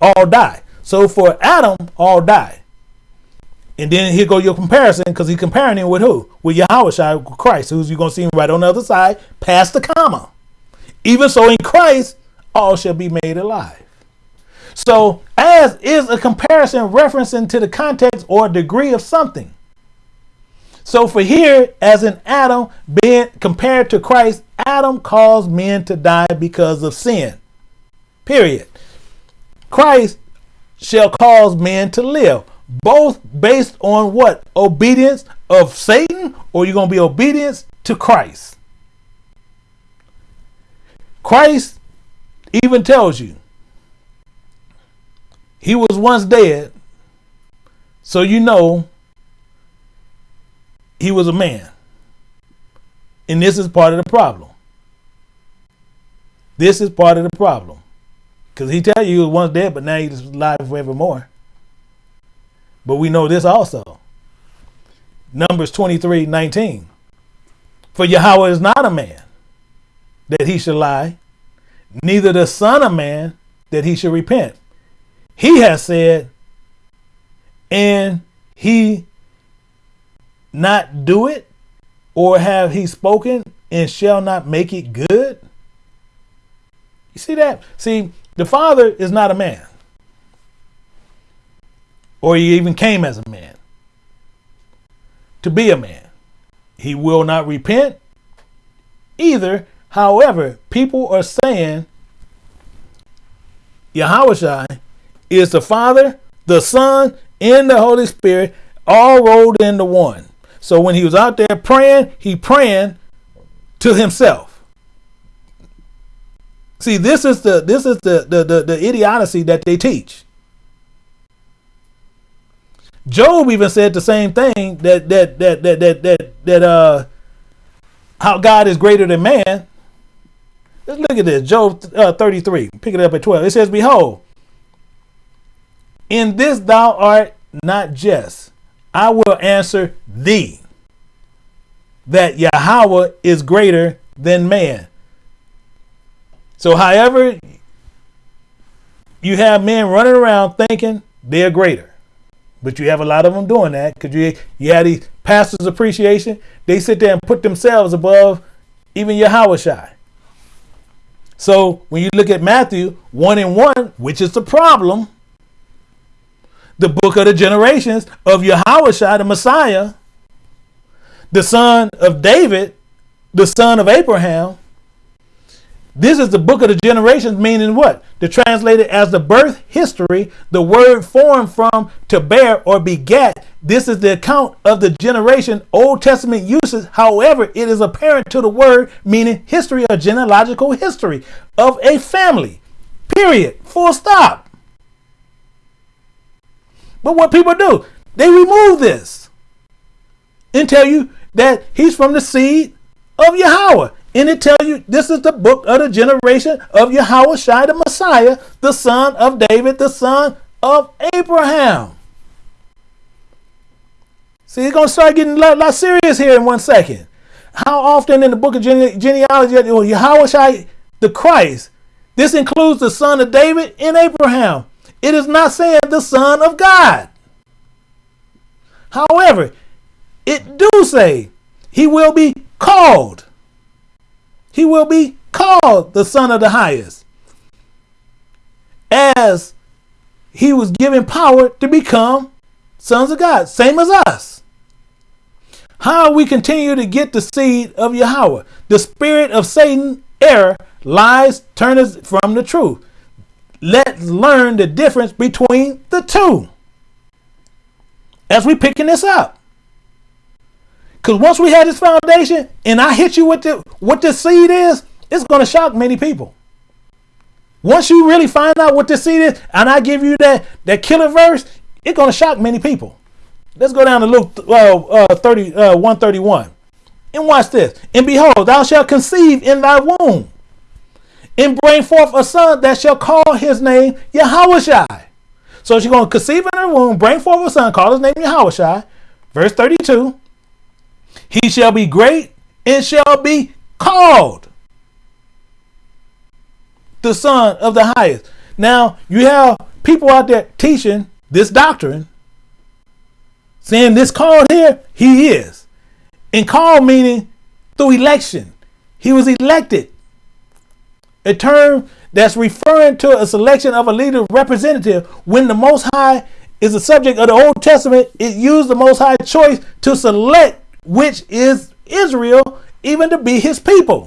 Speaker 1: all die. So for Adam, all die. And then here go your comparison because he's comparing him with who? With Yahweh Christ, who's you to see him right on the other side, past the comma. Even so in Christ, all shall be made alive. So, as is a comparison referencing to the context or degree of something. So, for here, as in Adam being compared to Christ, Adam caused men to die because of sin. Period. Christ shall cause men to live, both based on what? Obedience of Satan, or you're going to be obedience to Christ. Christ even tells you he was once dead, so you know he was a man. And this is part of the problem. This is part of the problem. Because he tell you he was once dead, but now he's alive forevermore. But we know this also. Numbers 23, 19. For Yahweh is not a man that he should lie, neither the son of man that he should repent. He has said, and he not do it? Or have he spoken and shall not make it good? You see that? See, the Father is not a man. Or he even came as a man to be a man. He will not repent either. However, people are saying Yahweh is the Father, the Son, and the Holy Spirit all rolled into one. So when he was out there praying, he praying to himself. See, this is the this is the the, the, the idiocy that they teach. Job even said the same thing that that that that that that, that uh how God is greater than man. Let's look at this. Job uh, 33. Pick it up at 12. It says, Behold, in this thou art not just. I will answer thee that Yahweh is greater than man. So, however, you have men running around thinking they're greater, but you have a lot of them doing that because you you have these pastors' appreciation. They sit there and put themselves above even Yahweh Shai. So when you look at Matthew 1 and 1, which is the problem, the book of the generations of Yahweh the Messiah, the son of David, the son of Abraham. This is the book of the generations, meaning what? To translate it as the birth history, the word formed from to bear or beget. This is the account of the generation Old Testament uses. However, it is apparent to the word, meaning history or genealogical history of a family. Period. Full stop. But what people do, they remove this and tell you that he's from the seed of Yahweh. And it tells you this is the book of the generation of Yahweh Shai, the Messiah, the son of David, the son of Abraham. See, it's going to start getting a lot, lot, serious here in one second. How often in the book of gene- genealogy, Yahweh Shai, the Christ, this includes the son of David and Abraham. It is not saying the son of God. However, it do say he will be called. He will be called the Son of the Highest. As he was given power to become sons of God, same as us. How we continue to get the seed of Yahweh? The spirit of Satan, error, lies, turn us from the truth. Let's learn the difference between the two as we picking this up. Because once we had this foundation and I hit you with the, what this seed is, it's going to shock many people. Once you really find out what this seed is and I give you that, that killer verse, it's going to shock many people. Let's go down to Luke uh, uh, 30, uh, 131. And watch this. And behold, thou shalt conceive in thy womb and bring forth a son that shall call his name Yahweh So she's going to conceive in her womb, bring forth a son, call his name Yahweh Verse 32. He shall be great and shall be called the Son of the Highest. Now, you have people out there teaching this doctrine, saying this called here, he is. And called meaning through election. He was elected. A term that's referring to a selection of a leader representative when the Most High is the subject of the Old Testament. It used the Most High choice to select which is Israel, even to be his people.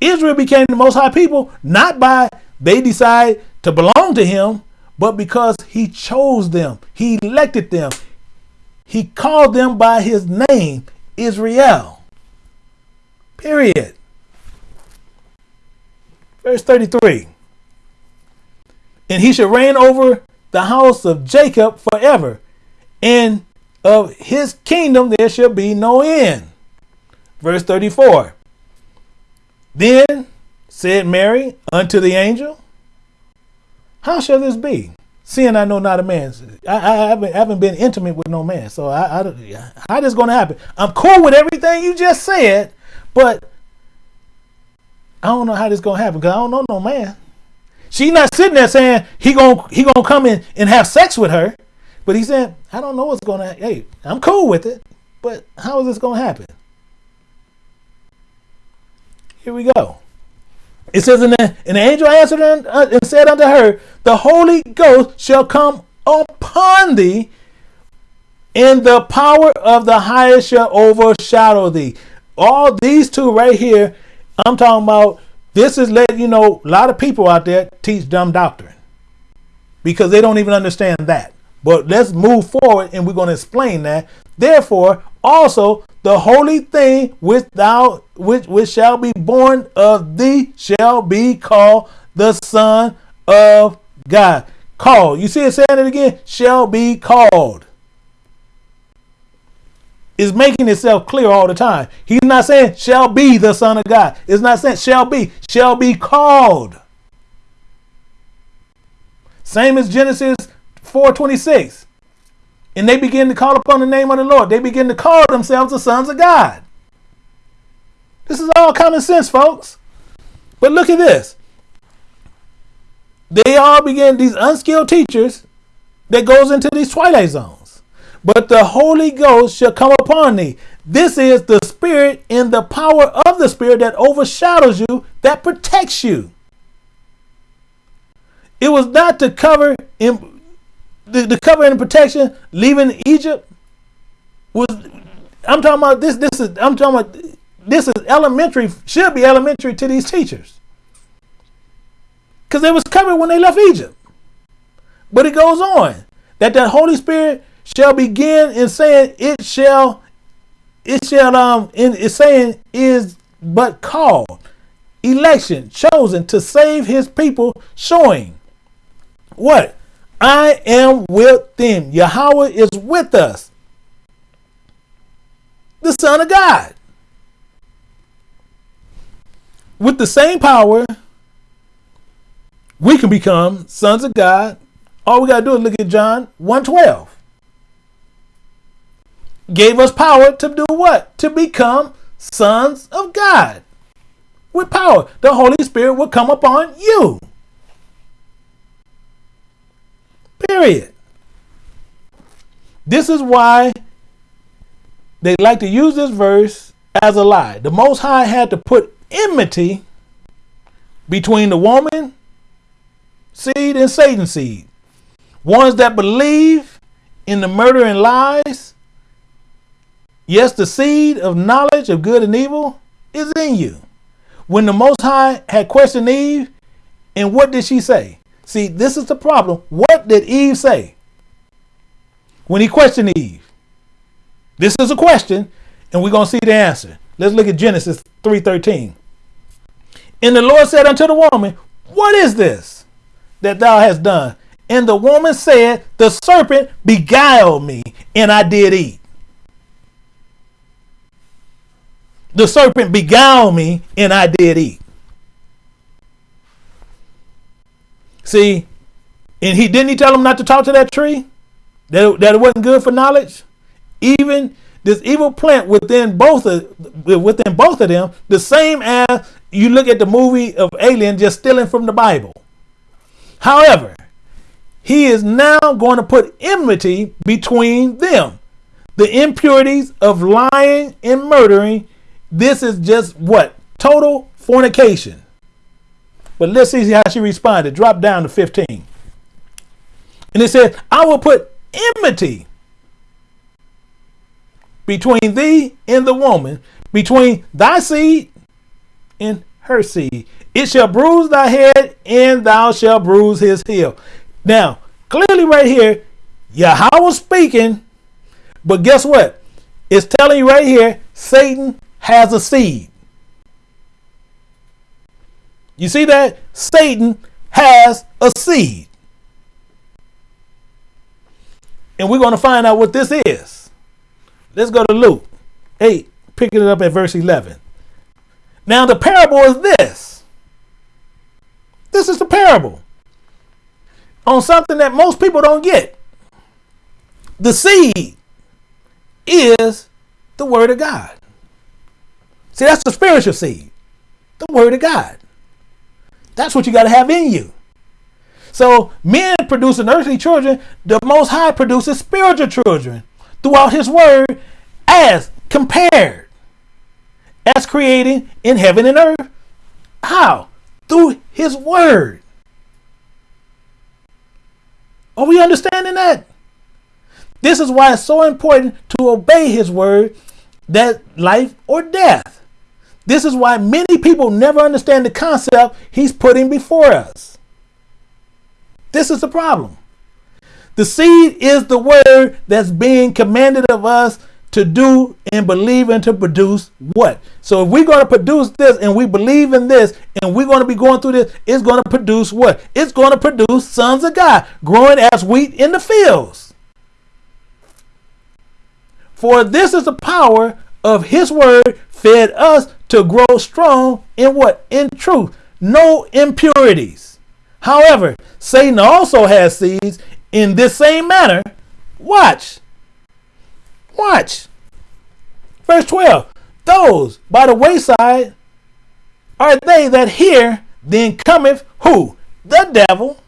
Speaker 1: Israel became the most high people not by they decide to belong to him, but because he chose them, he elected them, he called them by his name, Israel. Period. Verse 33 And he shall reign over the house of Jacob forever, and of his kingdom there shall be no end. Verse 34. Then said Mary unto the angel, How shall this be? Seeing I know not a man. I, I, haven't, I haven't, been intimate with no man. So I, I, how this going to happen? I'm cool with everything you just said, but I don't know how this going to happen because I don't know no man. She's not sitting there saying he going he gonna come in and have sex with her. But he said, I don't know what's going to Hey, I'm cool with it, but how is this going to happen? Here we go. It says, and the, and angel answered uh, and said unto her, The Holy Ghost shall come upon thee, and the power of the highest shall overshadow thee. All these two right here, I'm talking about. This is letting you know a lot of people out there teach dumb doctrine because they don't even understand that. But let's move forward and we're going to explain that. Therefore, also the holy thing which thou which which shall be born of thee shall be called the Son of God. Called. You see it saying it again? Shall be called. Is making itself clear all the time. He's not saying shall be the Son of God. It's not saying shall be, shall be called. Same as Genesis 426. And they begin to call upon the name of the Lord. They begin to call themselves the sons of God. This is all common sense, folks. But look at this. They all begin, these unskilled teachers that goes into these twilight zones. But the Holy Ghost shall come upon thee. This is the spirit and the power of the spirit that overshadows you, that protects you. It was not to cover in, the, the cover and protection leaving Egypt was I'm talking about this this is I'm talking about this is elementary should be elementary to these teachers. Cuz they was covered when they left Egypt. But it goes on that the Holy Spirit shall begin in saying it shall it shall um in it's saying is but called election chosen to save his people showing what I am with them. Yahweh is with us. The Son of God. With the same power, we can become sons of God. All we got to do is look at John 1:12. Gave us power to do what? To become sons of God. With power, the Holy Spirit will come upon you. Period. This is why they like to use this verse as a lie. The Most High had to put enmity between the woman seed and Satan seed. Ones that believe in the murder and lies. Yes, the seed of knowledge of good and evil is in you. When the Most High had questioned Eve, and what did she say? See, this is the problem. What did Eve say when he questioned Eve? This is a question, and we're going to see the answer. Let's look at Genesis 3:13. And the Lord said unto the woman, What is this that thou hast done? And the woman said, The serpent beguiled me, and I did eat. The serpent beguiled me, and I did eat. See, and he didn't he tell them not to talk to that tree? That, that it wasn't good for knowledge? Even this evil plant within both of within both of them, the same as you look at the movie of Alien just stealing from the Bible. However, he is now going to put enmity between them. The impurities of lying and murdering, this is just what? Total fornication. But let's see how she responded. Drop down to 15. And it said, I will put enmity between thee and the woman, between thy seed and her seed. It shall bruise thy head, and thou shalt bruise his heel. Now, clearly, right here, Yahweh speaking, but guess what? It's telling you right here Satan has a seed. You see that? Satan has a seed. And we're going to find out what this is. Let's go to Luke 8, picking it up at verse 11. Now, the parable is this. This is the parable on something that most people don't get. The seed is the Word of God. See, that's the spiritual seed, the Word of God. That's what you got to have in you. So men producing earthly children, the Most High produces spiritual children throughout His Word as compared, as creating in heaven and earth. How? Through His Word. Are we understanding that? This is why it's so important to obey His Word, that life or death. This is why many people never understand the concept He's putting before us. This is the problem. The seed is the word that's being commanded of us to do and believe and to produce what? So if we're going to produce this and we believe in this and we're going to be going through this, it's going to produce what? It's going to produce sons of God growing as wheat in the fields. For this is the power of his word fed us to grow strong in what? In truth. No impurities. However, Satan also has seeds in this same manner. Watch. Watch. Verse 12. Those by the wayside are they that hear, then cometh who? The devil,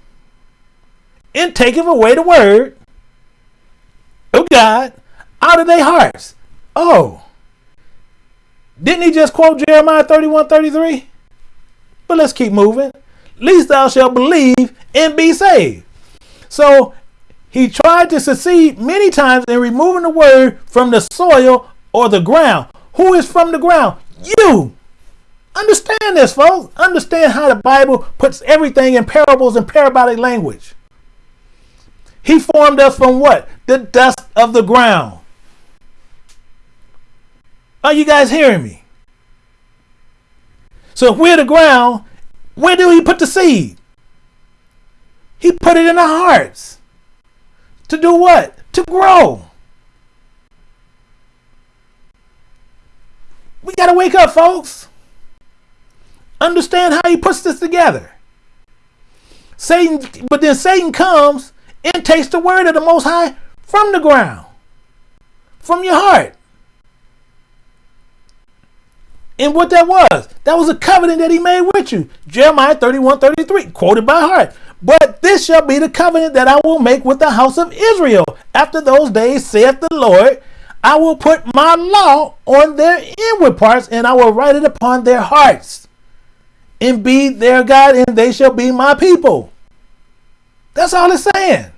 Speaker 1: and taketh away the word of God out of their hearts. Oh. Didn't he just quote Jeremiah 31 33? But let's keep moving least thou shalt believe and be saved. So he tried to succeed many times in removing the word from the soil or the ground. Who is from the ground? You. Understand this, folks. Understand how the Bible puts everything in parables and parabolic language. He formed us from what? The dust of the ground. Are you guys hearing me? So if we're the ground where do he put the seed? He put it in our hearts. To do what? To grow. We got to wake up, folks. Understand how he puts this together. Satan, but then Satan comes and takes the word of the Most High from the ground, from your heart. And what that was, that was a covenant that he made with you. Jeremiah 31 33, quoted by heart. But this shall be the covenant that I will make with the house of Israel. After those days, saith the Lord, I will put my law on their inward parts, and I will write it upon their hearts, and be their God, and they shall be my people. That's all it's saying.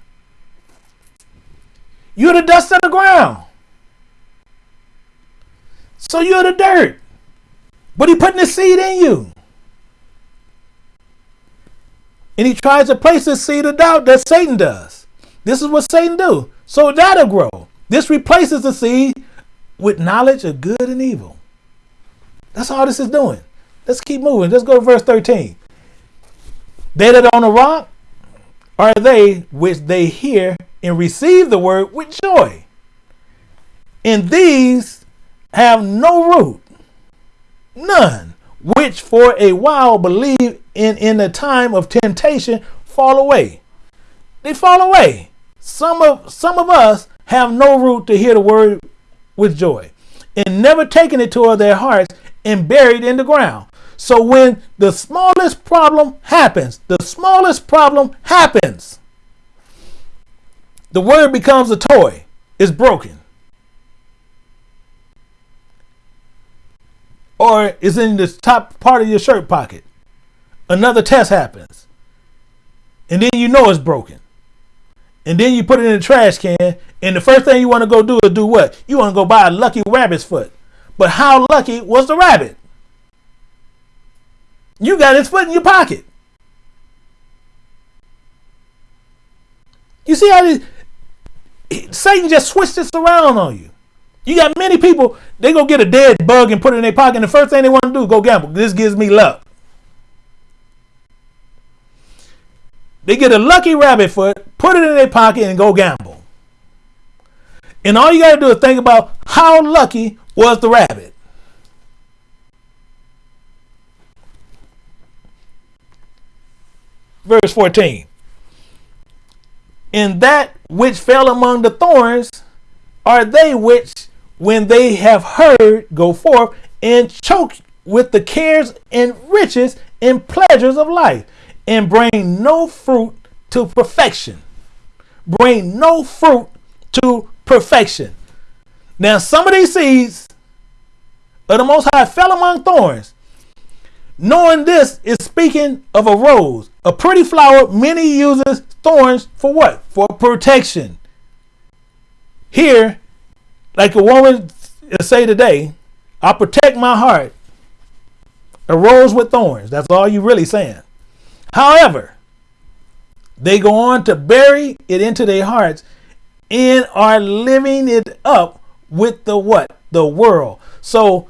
Speaker 1: You're the dust of the ground. So you're the dirt. But he putting the seed in you. And he tries to place the seed of doubt that Satan does. This is what Satan do. So that'll grow. This replaces the seed with knowledge of good and evil. That's all this is doing. Let's keep moving. Let's go to verse 13. They that on the rock are they which they hear and receive the word with joy. And these have no root, none. Which for a while believe in in the time of temptation fall away. They fall away. Some of some of us have no root to hear the word with joy and never taken it to their hearts and buried in the ground. So when the smallest problem happens the smallest problem happens the word becomes a toy. It's broken or is in the top part of your shirt pocket. Another test happens. And then you know it's broken. And then you put it in the trash can. And the first thing you want to go do is do what? You want to go buy a lucky rabbit's foot. But how lucky was the rabbit? You got his foot in your pocket. You see how this, Satan just switched this around on you. You got many people, they go get a dead bug and put it in their pocket, and the first thing they want to do is go gamble. This gives me luck. They get a lucky rabbit foot, put it in their pocket, and go gamble. And all you got to do is think about how lucky was the rabbit. Verse 14. In that which fell among the thorns are they which when they have heard, go forth and choke with the cares and riches and pleasures of life, and bring no fruit to perfection. Bring no fruit to perfection. Now, some of these seeds of the Most High fell among thorns. Knowing this is speaking of a rose, a pretty flower. Many uses thorns for what? For protection. Here, like a woman say today, I protect my heart. A rose with thorns. That's all you really saying. However, they go on to bury it into their hearts and are living it up with the what? The world. So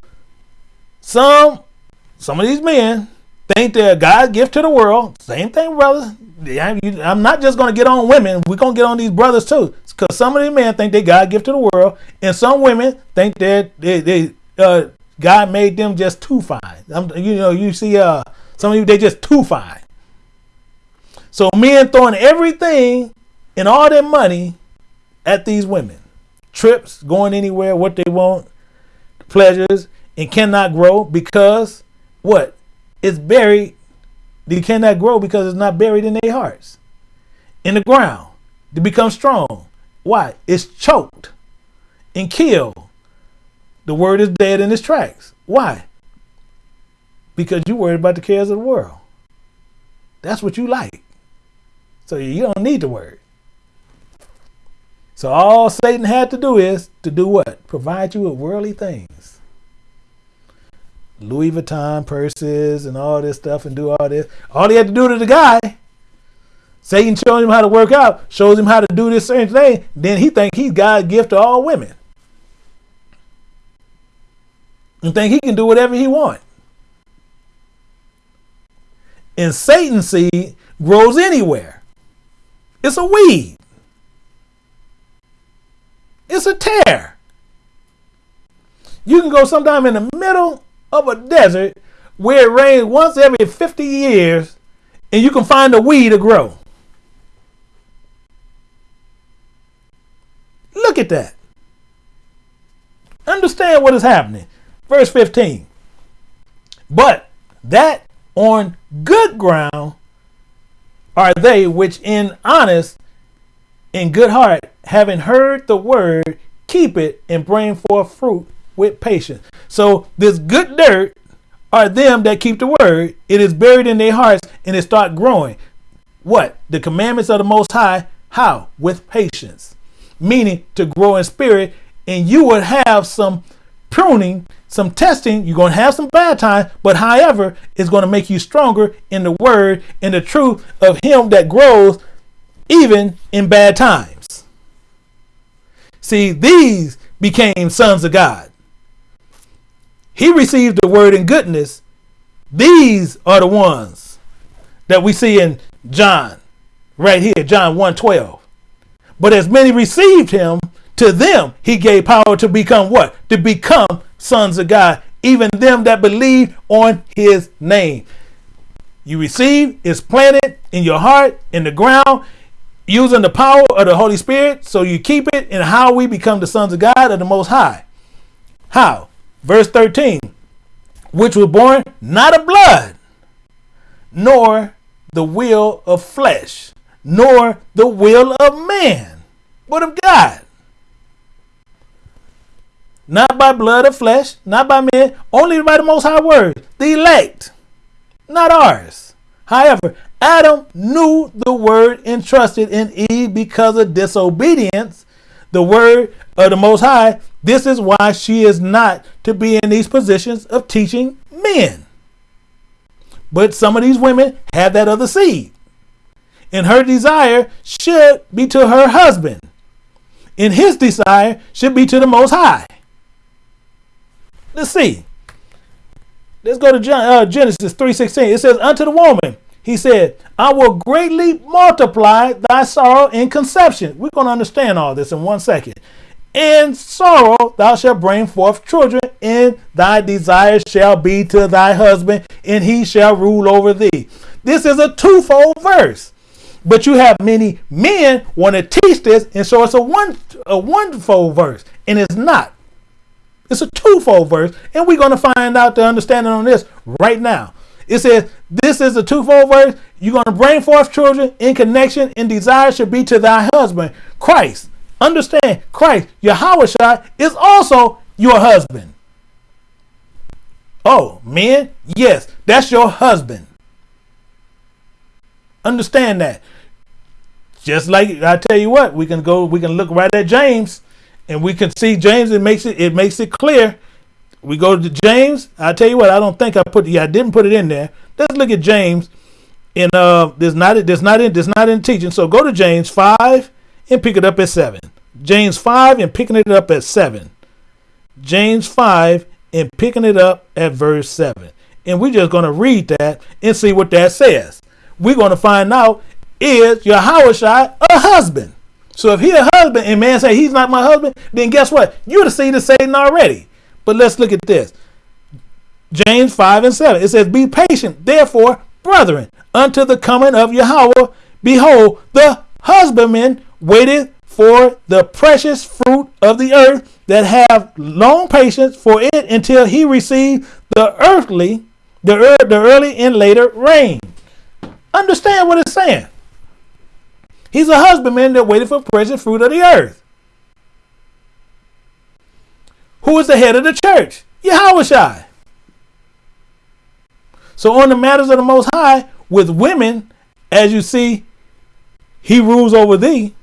Speaker 1: some some of these men think they're God's gift to the world. Same thing, brother. I'm not just going to get on women. We're going to get on these brothers too. Because some of these men think they God gift to the world. And some women think that they, they uh, God made them just too fine. I'm, you know, you see uh, some of you, they just too fine. So men throwing everything and all their money at these women. Trips, going anywhere, what they want, pleasures, and cannot grow because what? It's buried. They cannot grow because it's not buried in their hearts. In the ground. To become strong. Why? It's choked and killed. The word is dead in its tracks. Why? Because you worried about the cares of the world. That's what you like. So you don't need the word. So all Satan had to do is to do what? Provide you with worldly things. Louis Vuitton purses and all this stuff and do all this. All he had to do to the guy, Satan showing him how to work out, shows him how to do this certain thing, then he think he's God's gift to all women. And think he can do whatever he want. And Satan seed grows anywhere. It's a weed. It's a tare. You can go sometime in the middle of a desert where it rains once every 50 years and you can find a weed to grow. Look at that. Understand what is happening. Verse 15. But that on good ground are they which in honest in good heart, having heard the word, keep it and bring forth fruit with patience. So this good dirt are them that keep the word. It is buried in their hearts and it start growing. What? The commandments of the Most High. How? With patience. Meaning to grow in spirit and you would have some pruning, some testing. You're going to have some bad times, but however, it's going to make you stronger in the word and the truth of him that grows even in bad times. See, these became sons of God. He received the word in goodness. These are the ones that we see in John, right here, John 1:12. But as many received him, to them he gave power to become what? To become sons of God, even them that believe on his name. You receive, is planted in your heart, in the ground, using the power of the Holy Spirit. So you keep it and how we become the sons of God of the Most High. How? Verse 13, which was born not of blood, nor the will of flesh, nor the will of man, but of God. Not by blood of flesh, not by men, only by the Most High Word, the elect, not ours. However, Adam knew the word entrusted in Eve because of disobedience. The word of the Most High. This is why she is not to be in these positions of teaching men. But some of these women have that other seed. And her desire should be to her husband. And his desire should be to the Most High. Let's see. Let's go to uh, Genesis 3.16. It says, Unto the woman, he said, I will greatly multiply thy sorrow in conception. We're going to understand all this in one second. In sorrow thou shalt bring forth children, and thy desire shall be to thy husband, and he shall rule over thee. This is a twofold verse. But you have many men want to teach this, and so it's a one a one-fold verse, and it's not. It's a twofold verse, and we're going to find out the understanding on this right now. It says this is a twofold verse, you're going to bring forth children in connection and desire should be to thy husband, Christ. Understand, Christ, Yahweh is also your husband. Oh, men, yes, that's your husband. Understand that. Just like I tell you what, we can go, we can look right at James, and we can see James. It makes it, it makes it clear. We go to James. I tell you what, I don't think I put, yeah, I didn't put it in there. Let's look at James. And uh, there's not, there's not in, there's not in teaching. So go to James five and pick it up at seven. James five and picking it up at seven. James five and picking it up at verse 7. And we're just going to read that and see what that says. We're going to find out is your Yahushua a husband? So if he a husband and man say he's not my husband, then guess what? You're the seed of Satan already. But let's look at this. James 5 and 7. It says, Be patient, therefore, brethren, unto the coming of Yahweh. Behold, the husbandman waited for the precious fruit of the earth that have long patience for it until he receive the earthly, the, er, the early and later rain. Understand what it's saying. He's a husbandman that waited for precious fruit of the earth. Who is the head of the church? Yahweh So on the matters of the Most High, with women, as you see, he rules over thee,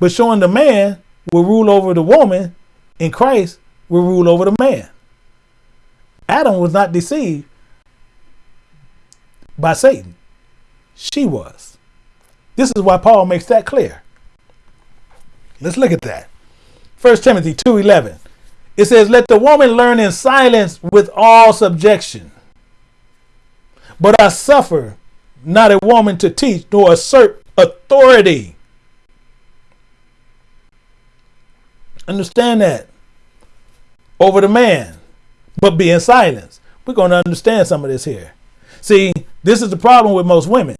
Speaker 1: but showing the man will rule over the woman, and Christ will rule over the man. Adam was not deceived by Satan. She was. This is why Paul makes that clear. Let's look at that. 1 Timothy 2:11. It says, "Let the woman learn in silence with all subjection. But I suffer not a woman to teach nor assert authority Understand that. Over the man, but be in silence. We're going to understand some of this here. See, this is the problem with most women.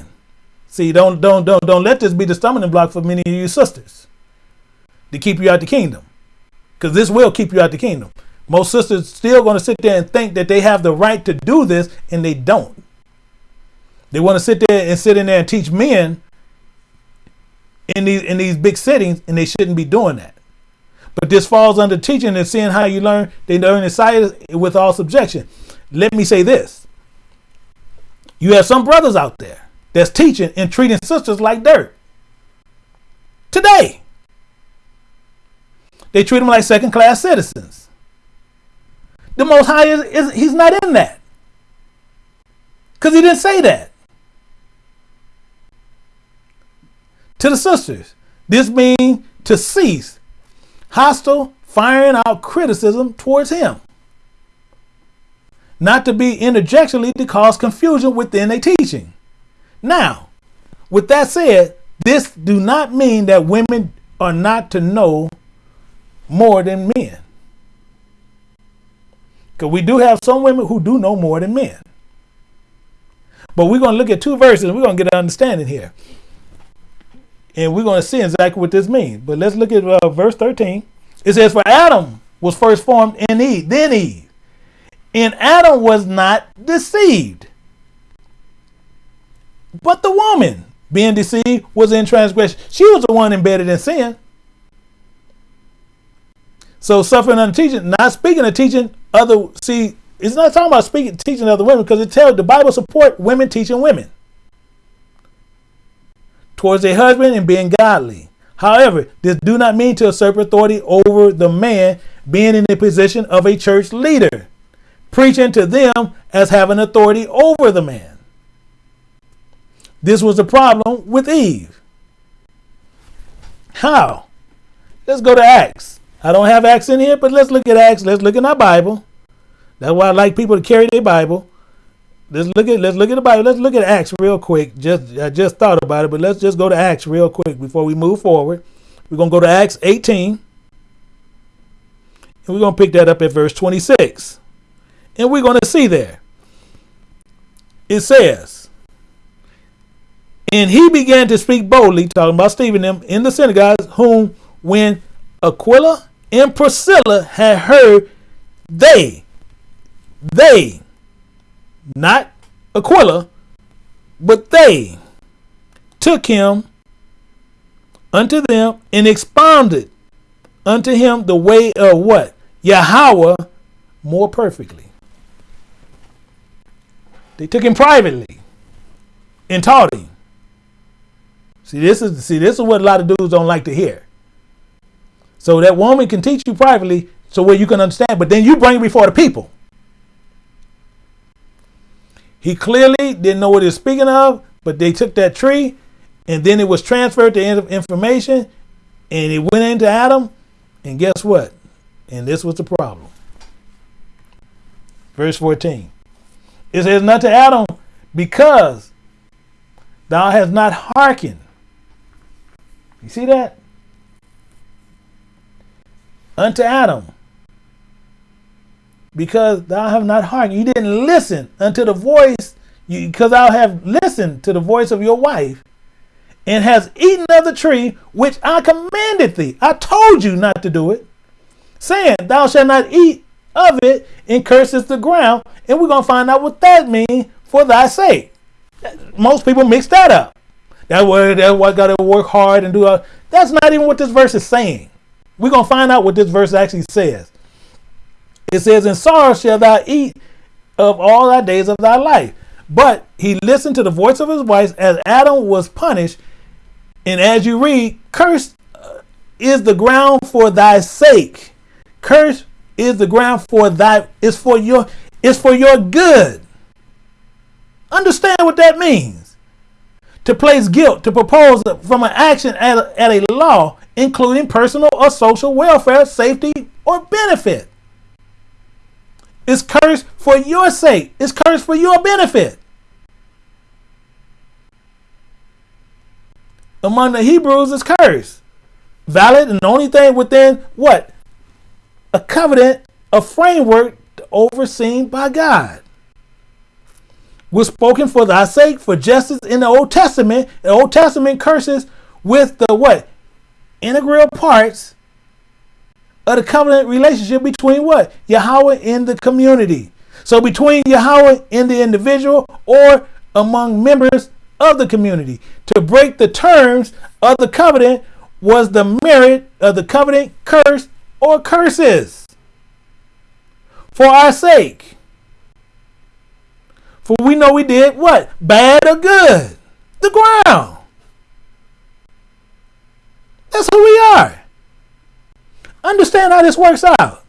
Speaker 1: See, don't don't don't don't let this be the stumbling block for many of you sisters to keep you out the kingdom, because this will keep you out the kingdom. Most sisters still going to sit there and think that they have the right to do this, and they don't. They want to sit there and sit in there and teach men in these in these big settings, and they shouldn't be doing that. But this falls under teaching and seeing how you learn. They learn inside with all subjection. Let me say this. You have some brothers out there that's teaching and treating sisters like dirt. Today. They treat them like second class citizens. The Most High is, is he's not in that. Because he didn't say that. To the sisters, this means to cease hostile, firing out criticism towards him. Not to be interjectionally to cause confusion within a teaching. Now, with that said, this do not mean that women are not to know more than men. Because we do have some women who do know more than men. But we're going to look at two verses and we're going to get an understanding here. And we're going to see exactly what this means. But let's look at uh, verse 13. It says, For Adam was first formed in Eve, then Eve. And Adam was not deceived. But the woman, being deceived, was in transgression. She was the one embedded in sin. So suffering under teaching, not speaking of teaching other, see, it's not talking about speaking teaching other women because it tells the Bible support women teaching women towards their husband and being godly. However, this do not mean to usurp authority over the man being in the position of a church leader, preaching to them as having authority over the man. This was the problem with Eve. How? Let's go to Acts. I don't have Acts in here, but let's look at Acts. Let's look in our Bible. That's why I like people to carry their Bible. Let's look at let's look at the Bible. Let's look at Acts real quick. Just I just thought about it, but let's just go to Acts real quick before we move forward. We're gonna go to Acts 18. And we're gonna pick that up at verse 26. And we're gonna see there. It says, and he began to speak boldly, talking about Stephen them in the synagogues, whom when Aquila and Priscilla had heard, they, they not Aquila, but they, took him unto them and expounded unto him the way of what? Yahweh more perfectly. They took him privately and taught him. See, this is see, this is what a lot of dudes don't like to hear. So that woman can teach you privately so where you can understand, but then you bring it before the people. He clearly didn't know what he was speaking of, but they took that tree and then it was transferred to information and it went into Adam. And guess what? And this was the problem. Verse 14. It says, Not to Adam, because thou hast not hearkened. You see that? Unto Adam, because thou have not hearkened. You didn't listen unto the voice, because thou have listened to the voice of your wife, and has eaten of the tree which I commanded thee. I told you not to do it, saying, Thou shalt not eat of it, and curses the ground. And we're going to find out what that means for thy sake. Most people mix that up. That word, that what got to work hard and do. A, that's not even what this verse is saying. We're going to find out what this verse actually says. It says, In sorrow shall thou eat of all thy days of thy life. But he listened to the voice of his wife as Adam was punished. And as you read, cursed uh, is the ground for thy sake. Cursed is the ground for thy is for your is for your good. Understand what that means. To place guilt, to propose from an action at a, at a law, including personal or social welfare, safety, or benefit. It's cursed for your sake. It's cursed for your benefit. Among the Hebrews, it's cursed. Valid and the only thing within what? A covenant, a framework overseen by God. Was spoken for thy sake, for justice in the Old Testament. The Old Testament curses with the what? Integral parts of the covenant relationship between what? Yahweh and the community. So between Yahweh and the individual or among members of the community. To break the terms of the covenant was the merit of the covenant curse or curses. For our sake. For we know we did what? Bad or good? The ground. That's who we are. Understand how this works out.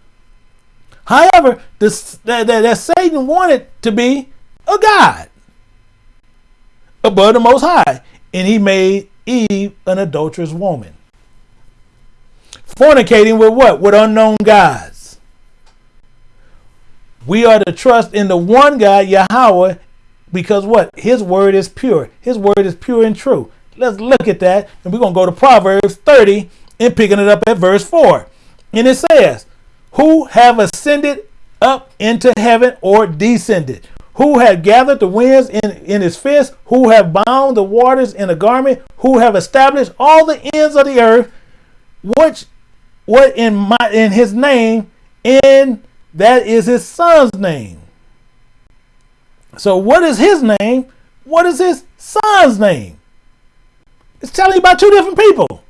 Speaker 1: However, this, that, that, that Satan wanted to be a God above the Most High, and he made Eve an adulterous woman. Fornicating with what? With unknown gods. We are to trust in the one God, Yahweh, because what? His word is pure. His word is pure and true. Let's look at that, and we're going to go to Proverbs 30 and picking it up at verse 4. And it says, Who have ascended up into heaven or descended? Who have gathered the winds in, in his fist? Who have bound the waters in a garment? Who have established all the ends of the earth? Which what in my in his name, and that is his son's name. So what is his name? What is his son's name? It's telling you about two different people.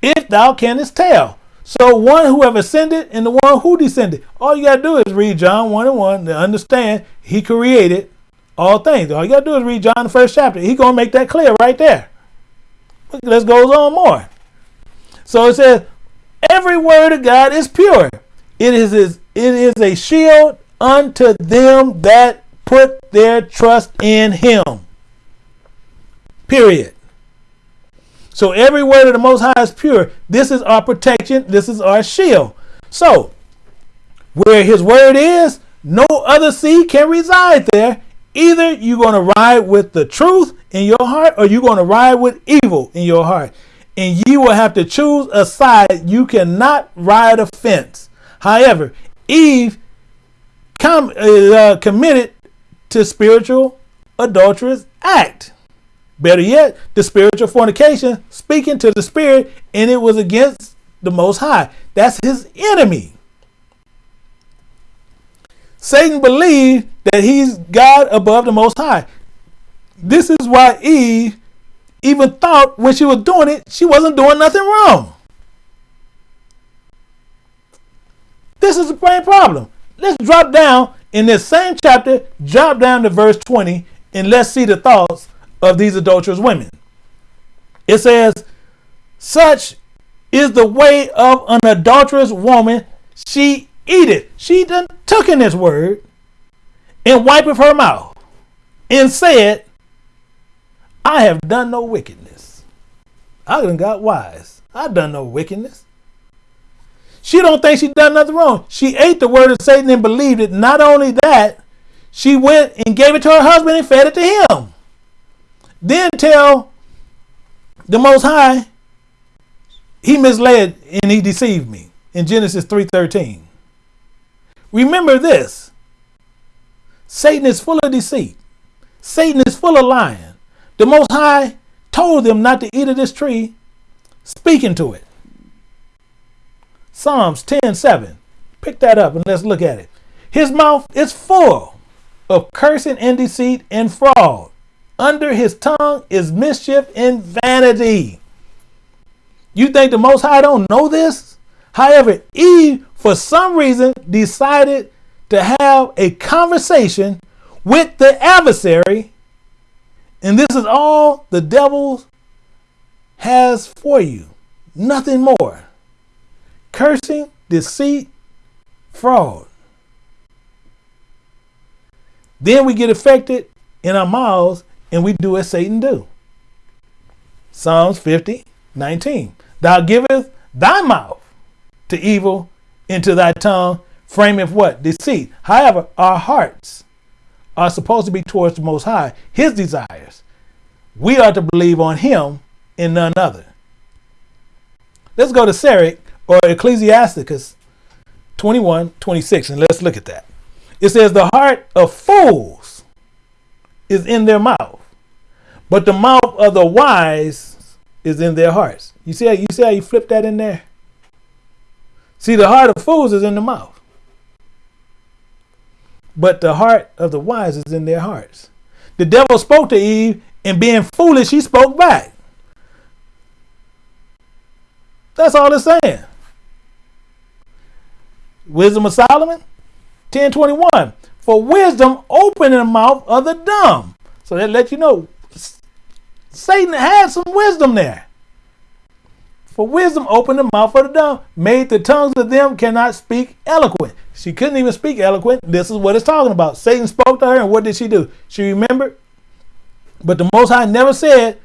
Speaker 1: If thou canst tell. So one who have ascended and the one who descended. All you gotta do is read John 1 and 1 to understand he created all things. All you gotta do is read John the first chapter. He gonna make that clear right there. Let's go on more. So it says, every word of God is pure. It is it is a shield unto them that put their trust in him. Period. So every word of the Most High is pure. This is our protection. This is our shield. So where his word is, no other seed can reside there. Either you're going to ride with the truth in your heart or you're going to ride with evil in your heart. And you will have to choose a side. You cannot ride a fence. However, Eve com- uh, committed to spiritual adulterous act. Better yet, the spiritual fornication, speaking to the spirit, and it was against the Most High. That's his enemy. Satan believed that he's God above the Most High. This is why Eve even thought when she was doing it, she wasn't doing nothing wrong. This is the main problem. Let's drop down in this same chapter, drop down to verse 20, and let's see the thoughts of these adulterous women. It says, Such is the way of an adulterous woman. She eateth. She done took in this word and wipeth her mouth and said, I have done no wickedness. I done got wise. I done no wickedness. She don't think she done nothing wrong. She ate the word of Satan and believed it. Not only that, she went and gave it to her husband and fed it to him. Then tell the Most High, he misled and he deceived me in Genesis 3.13. Remember this. Satan is full of deceit. Satan is full of lying. The Most High told them not to eat of this tree, speaking to it. Psalms 10 7. Pick that up and let's look at it. His mouth is full of cursing and deceit and fraud. Under his tongue is mischief and vanity. You think the Most High don't know this? However, Eve, for some reason, decided to have a conversation with the adversary and this is all the devil has for you. Nothing more. Cursing, deceit, fraud. Then we get affected in our mouths and we do as Satan do. Psalms 50, 19. Thou givest thy mouth to evil into thy tongue, frameth what? Deceit. However, our hearts are supposed to be towards the Most High, His desires. We are to believe on Him and none other. Let's go to Sirach or Ecclesiasticus 21 26, and let's look at that. It says, The heart of fools is in their mouth, but the mouth of the wise is in their hearts. You see how you see how you flip that in there? See, the heart of fools is in the mouth but the heart of the wise is in their hearts. The devil spoke to Eve, and being foolish, he spoke back. That's all it's saying. Wisdom of Solomon 1021. For wisdom open the mouth of the dumb. So that let you know Satan had some wisdom there. For wisdom opened the mouth of the dumb, made the tongues of them cannot speak eloquent. She couldn't even speak eloquent. This is what it's talking about. Satan spoke to her, and what did she do? She remembered. But the Most High never said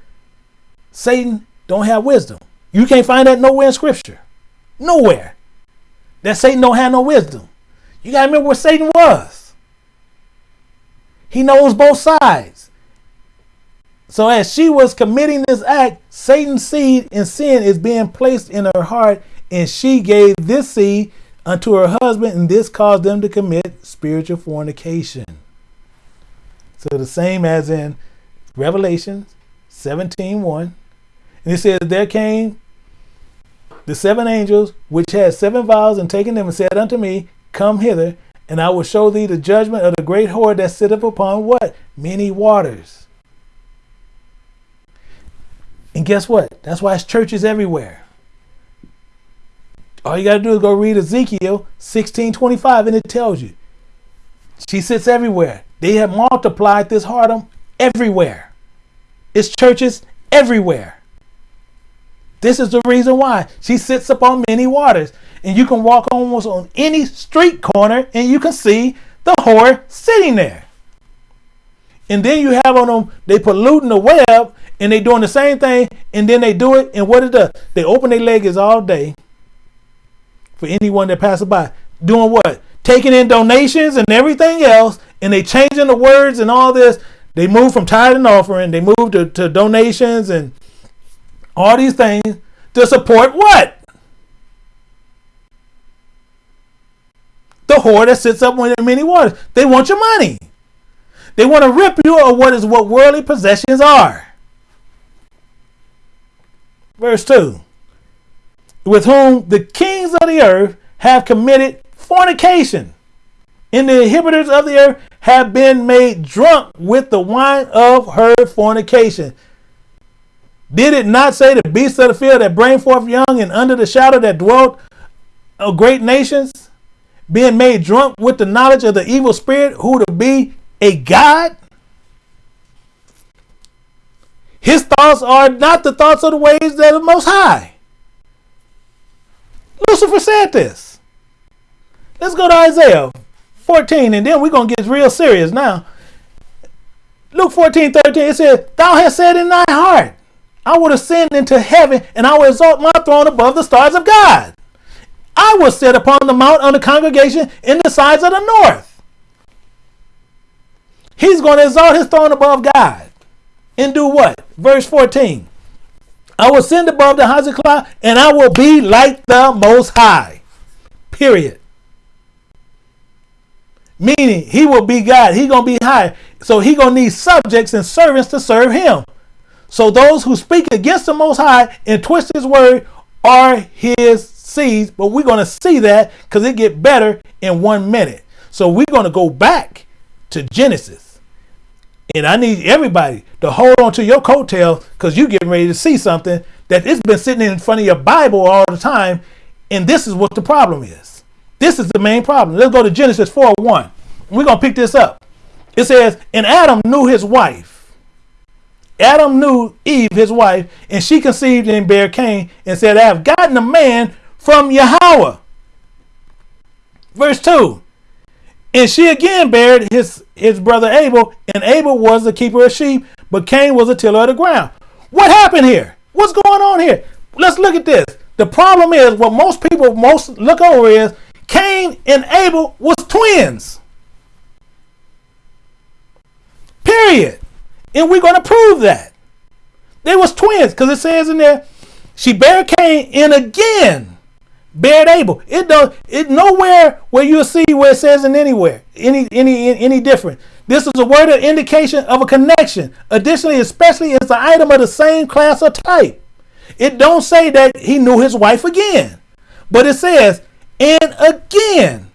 Speaker 1: Satan don't have wisdom. You can't find that nowhere in Scripture. Nowhere. That Satan don't have no wisdom. You got to remember where Satan was. He knows both sides. So as she was committing this act, Satan's seed and sin is being placed in her heart, and she gave this seed unto her husband, and this caused them to commit spiritual fornication. So the same as in Revelation 17 1. And it says, There came the seven angels which had seven vials, and taking them and said unto me, Come hither, and I will show thee the judgment of the great whore that sitteth upon what? Many waters. And guess what? That's why it's churches everywhere. All you got to do is go read Ezekiel 16:25 and it tells you. She sits everywhere. They have multiplied this harlot everywhere. It's churches everywhere. This is the reason why she sits upon many waters. And you can walk almost on any street corner and you can see the whore sitting there. And then you have on them, they polluting the web and they doing the same thing. And then they do it. And what it does, they open their legs all day for anyone that passes by. Doing what? Taking in donations and everything else, and they changing the words and all this. They move from tithe and offering, they move to, to donations and all these things to support what? The whore that sits up with many waters. They want your money. They want to rip you of what is what worldly possessions are. Verse 2 with whom the kings of the earth have committed fornication. And the inhibitors of the earth have been made drunk with the wine of her fornication. Did it not say the beasts of the field that bring forth young and under the shadow that dwelt of great nations, being made drunk with the knowledge of the evil spirit, who to be a God? His thoughts are not the thoughts of the ways that are most high. Lucifer said this. Let's go to Isaiah 14, and then we're going to get real serious now. Luke 14, 13, it says, Thou hast said in thy heart, I will ascend into heaven, and I will exalt my throne above the stars of God. I will sit upon the mount on the congregation in the sides of the north. He's going to exalt his throne above God. And do what? Verse 14. I will send above the heights of cloud, and I will be like the most high. Period. Meaning he will be God. He gonna be high. So he gonna need subjects and servants to serve him. So those who speak against the Most High and twist His word are His But we're gonna see that because it get better in one minute. So we're gonna go back to Genesis, and I need everybody to hold on to your coattail because you're getting ready to see something that it's been sitting in front of your Bible all the time, and this is what the problem is. This is the main problem. Let's go to Genesis 4 1. We're going to pick this up. It says, And Adam knew his wife. Adam knew Eve, his wife, and she conceived and bare Cain and said, I have gotten a man from Yahweh. Verse 2. And she again buried his, his brother Abel, and Abel was the keeper of sheep, but Cain was a tiller of the ground. What happened here? What's going on here? Let's look at this. The problem is what most people most look over is Cain and Abel was twins. Period. And we're going to prove that. They was twins because it says in there, she bare Cain and again bared Abel. It does it nowhere where you'll see where it says in anywhere any any any different. This is a word of indication of a connection. Additionally, especially it's an item of the same class or type. It don't say that he knew his wife again, but it says and again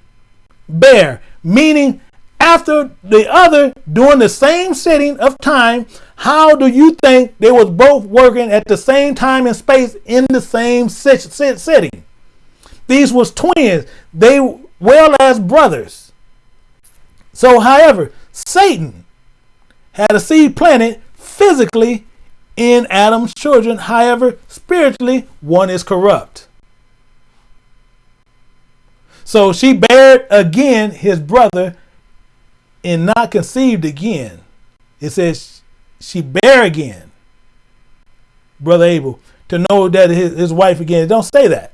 Speaker 1: bear, meaning after the other during the same sitting of time. How do you think they was both working at the same time and space in the same sitting? These was twins. They well as brothers. So, however, Satan had a seed planted physically in Adam's children. However, spiritually, one is corrupt. So she bared again his brother and not conceived again. It says she bare again brother Abel to know that his, his wife again. Don't say that.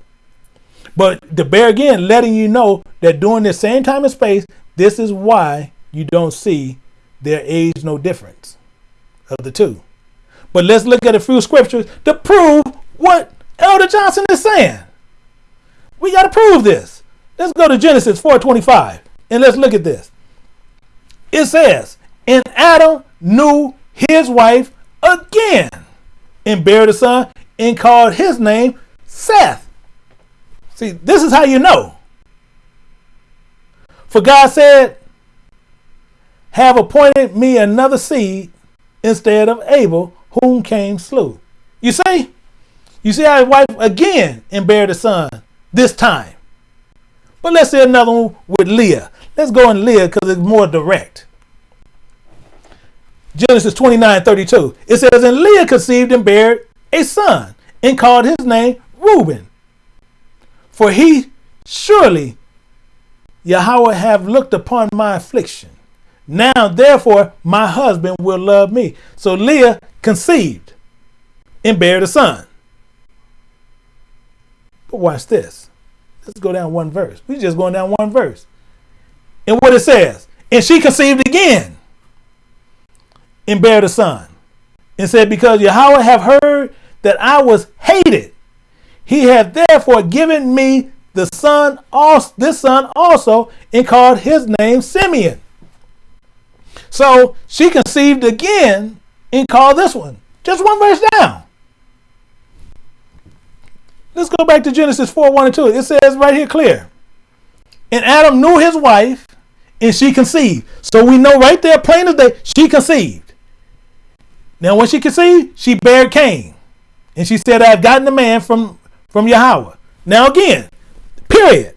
Speaker 1: But the bear again letting you know that during the same time and space, this is why you don't see their age no difference of the two. But let's look at a few scriptures to prove what Elder Johnson is saying. We got to prove this. Let's go to Genesis 4:25 and let's look at this. It says, "And Adam knew his wife again, and bare a son, and called his name Seth." See, this is how you know. For God said, "Have appointed me another seed instead of Abel, whom Cain slew." You see, you see how his wife again and bare a son this time. But let's see another one with Leah. Let's go in Leah because it's more direct. Genesis 29 32. It says, And Leah conceived and bare a son, and called his name Reuben. For he surely Yahweh have looked upon my affliction. Now therefore my husband will love me. So Leah conceived and bare a son. But watch this. Let's go down one verse. We're just going down one verse. And what it says, and she conceived again and bare a son. And said, Because Yahweh have heard that I was hated, he hath therefore given me the son also this son also, and called his name Simeon. So she conceived again and called this one. Just one verse down. Let's go back to Genesis 4 1 and 2. It says right here clear. And Adam knew his wife, and she conceived. So we know right there, plain as day, she conceived. Now, when she conceived, she bare Cain. And she said, I've gotten a man from, from Yahweh. Now again, period.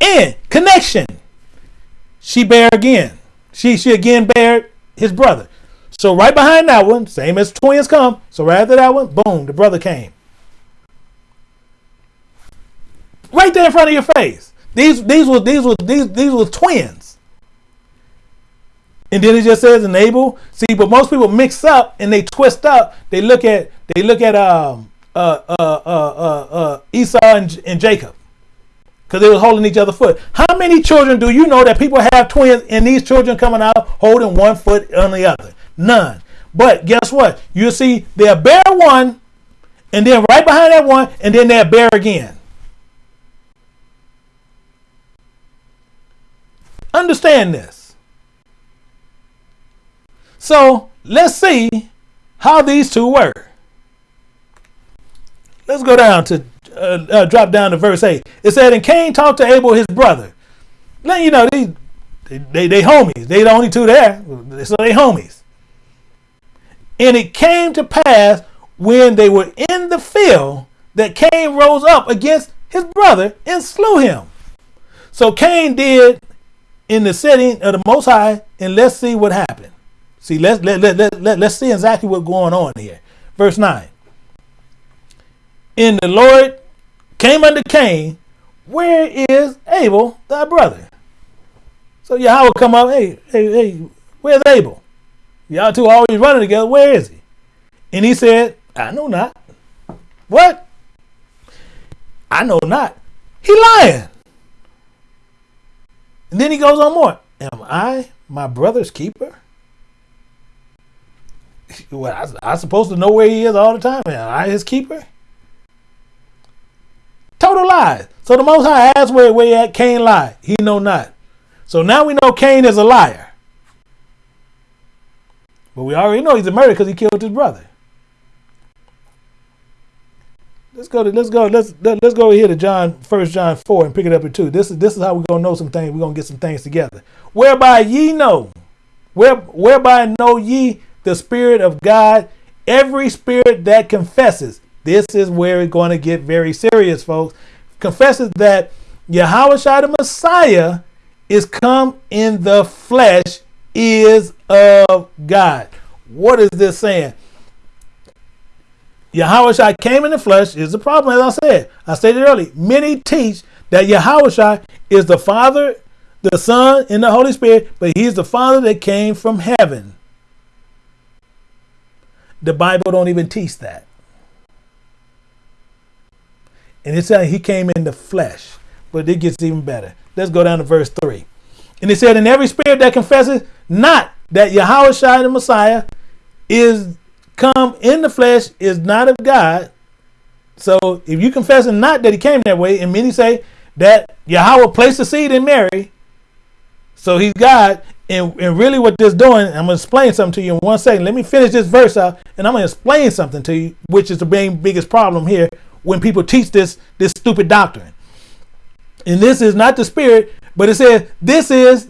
Speaker 1: And connection. She bare again. She she again bared his brother. So right behind that one, same as twins come. So right after that one, boom, the brother came. Right there in front of your face. These these were these were these these were twins. And then it just says and Abel. See, but most people mix up and they twist up. They look at they look at um uh uh uh uh, uh Esau and, and Jacob because they were holding each other's foot. How many children do you know that people have twins and these children coming out holding one foot on the other? None. But guess what? You see, they'll bear one, and then right behind that one, and then they'll bear again. Understand this. So let's see how these two were. Let's go down to uh, uh, drop down to verse 8. It said, And Cain talked to Abel, his brother. Now, you know, they, they, they, they homies. They the only two there. So they homies. And it came to pass when they were in the field that Cain rose up against his brother and slew him. So Cain did in the setting of the Most High, and let's see what happened. See, let's let, let, let, let, let's see exactly what's going on here. Verse 9. And the Lord came unto Cain, where is Abel, thy brother? So Yahweh come up, hey, hey, hey, where's Abel? Y'all two always running together. Where is he? And he said, I know not. What? I know not. He lying. And then he goes on more. Am I my brother's keeper? Well, I, I supposed to know where he is all the time. Am I his keeper? Total lies. So the Most High asked where, where he at. Cain lied. He know not. So now we know Cain is a liar. But we already know he's a murderer because he killed his brother. Let's go to let's go let's let's go here to John First John four and pick it up at two. This is this is how we're gonna know some things. We're gonna get some things together. Whereby ye know, where whereby know ye the Spirit of God, every spirit that confesses this is where it's going to get very serious, folks. Confesses that Yahweh the Messiah is come in the flesh is of God. What is this saying? Yahweh came in the flesh is the problem, as I said. I stated earlier. Many teach that Yahweh is the Father, the Son, and the Holy Spirit, but he's the Father that came from heaven. The Bible don't even teach that. And it said he came in the flesh. But it gets even better. Let's go down to verse 3. And he said, In every spirit that confesses not that Yahushua the Messiah is come in the flesh is not of God. So if you confess confessing not that he came that way, and many say that Yahweh placed the seed in Mary, so he's God, and, and really what this doing, I'm gonna explain something to you in one second. Let me finish this verse out, and I'm gonna explain something to you, which is the main biggest problem here when people teach this this stupid doctrine. And this is not the spirit, but it says this is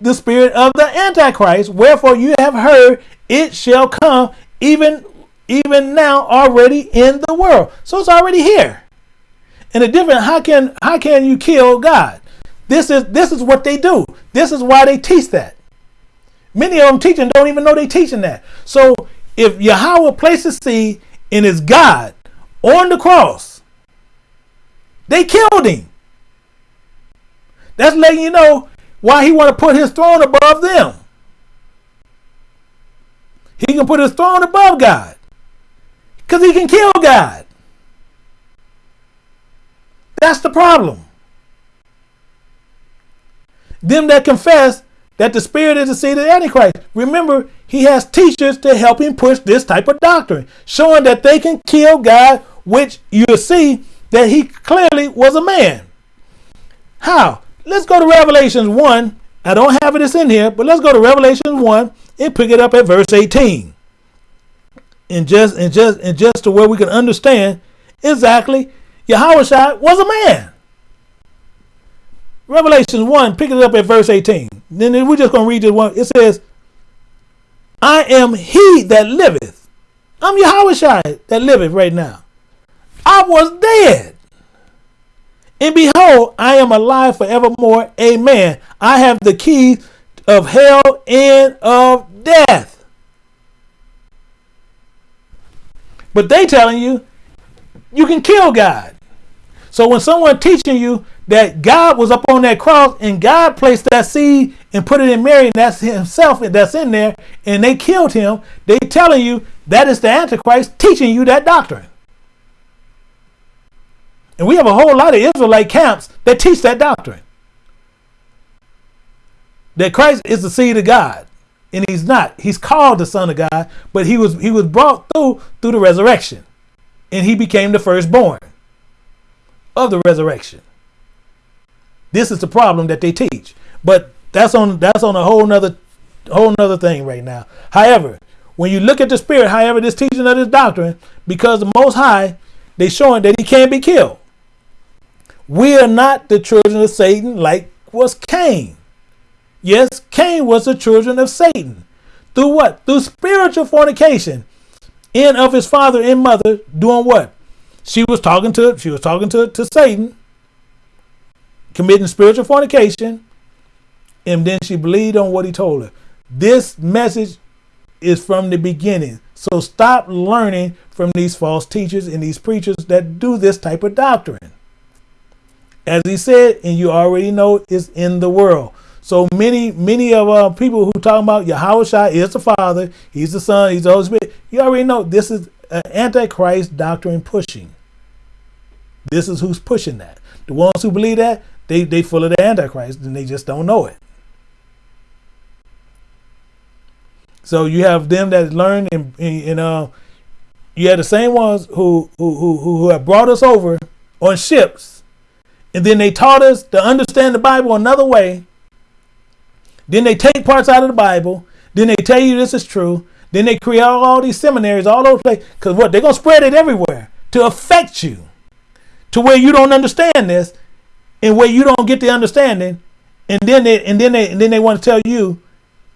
Speaker 1: the spirit of the antichrist. Wherefore you have heard it shall come even even now already in the world. So it's already here. And a different how can how can you kill God? This is this is what they do. This is why they teach that. Many of them teaching don't even know they teaching that. So if Yahweh places seed in his God on the cross. They killed him. That's letting you know why he want to put his throne above them. He can put his throne above God. Because he can kill God. That's the problem. Them that confess that the spirit is the seed of the Antichrist. Remember, he has teachers to help him push this type of doctrine, showing that they can kill God, which you'll see that he clearly was a man. How? Let's go to Revelation 1. I don't have this in here, but let's go to Revelation 1 and pick it up at verse 18. And just and just and just to where we can understand exactly Yahweh was a man. Revelation 1, pick it up at verse 18. Then we're just going to read this one. It says, I am he that liveth I'm Yahushua that liveth right now. I was dead. And behold, I am alive forevermore. Amen. I have the keys of hell and of death. But they telling you you can kill God. So when someone teaching you that God was up on that cross and God placed that seed and put it in Mary, and that's himself that's in there, and they killed him, they telling you that is the Antichrist teaching you that doctrine. And we have a whole lot of Israelite camps that teach that doctrine. That Christ is the seed of God. And he's not. He's called the Son of God, but he was he was brought through through the resurrection. And he became the firstborn of the resurrection. This is the problem that they teach. But that's on that's on a whole nother whole nother thing right now. However, when you look at the spirit, however, this teaching of this doctrine, because the most high, they showing that he can't be killed. We are not the children of Satan like was Cain. Yes, Cain was the children of Satan. Through what? Through spiritual fornication. In of his father and mother doing what? She was talking to she was talking to, to Satan, committing spiritual fornication, and then she believed on what he told her. This message is from the beginning. So stop learning from these false teachers and these preachers that do this type of doctrine. As he said, and you already know, is in the world. So many, many of uh, people who talk about Yahweh is the Father, He's the Son, He's the Holy Spirit. You already know this is an Antichrist doctrine pushing. This is who's pushing that. The ones who believe that, they they full of the Antichrist, and they just don't know it. So you have them that learn, and, and uh, you have the same ones who who who who have brought us over on ships and then they taught us to understand the Bible another way. Then they take parts out of the Bible. Then they tell you this is true. Then they create all these seminaries all over the place. Because what? They're going to spread it everywhere to affect you to where you don't understand this and where you don't get the understanding. And then they and then they and then they want to tell you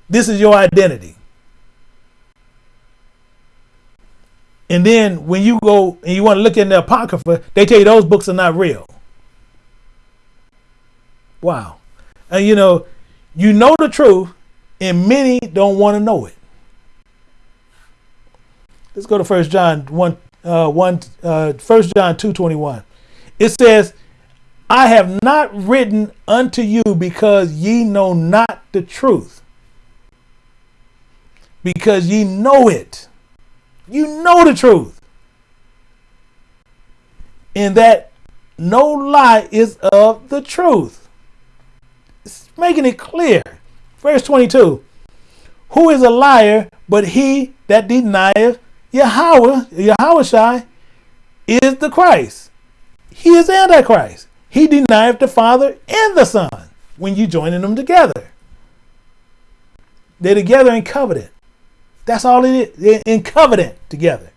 Speaker 1: this is your identity. And then when you go and you want to look in the Apocrypha, they tell you those books are not real. Wow. And you know, you know the truth, and many don't want to know it. Let's go to First John 1, uh, 1 uh, 1 John 2 21. It says, I have not written unto you because ye know not the truth. Because ye know it. You know the truth. And that no lie is of the truth making it clear. Verse 22 Who is a liar but he that denieth Yahweh, Yahweh is the Christ. He is Antichrist. He denieth the Father and the Son when you joining them together. They're together in covenant. That's all it is. They're in covenant together.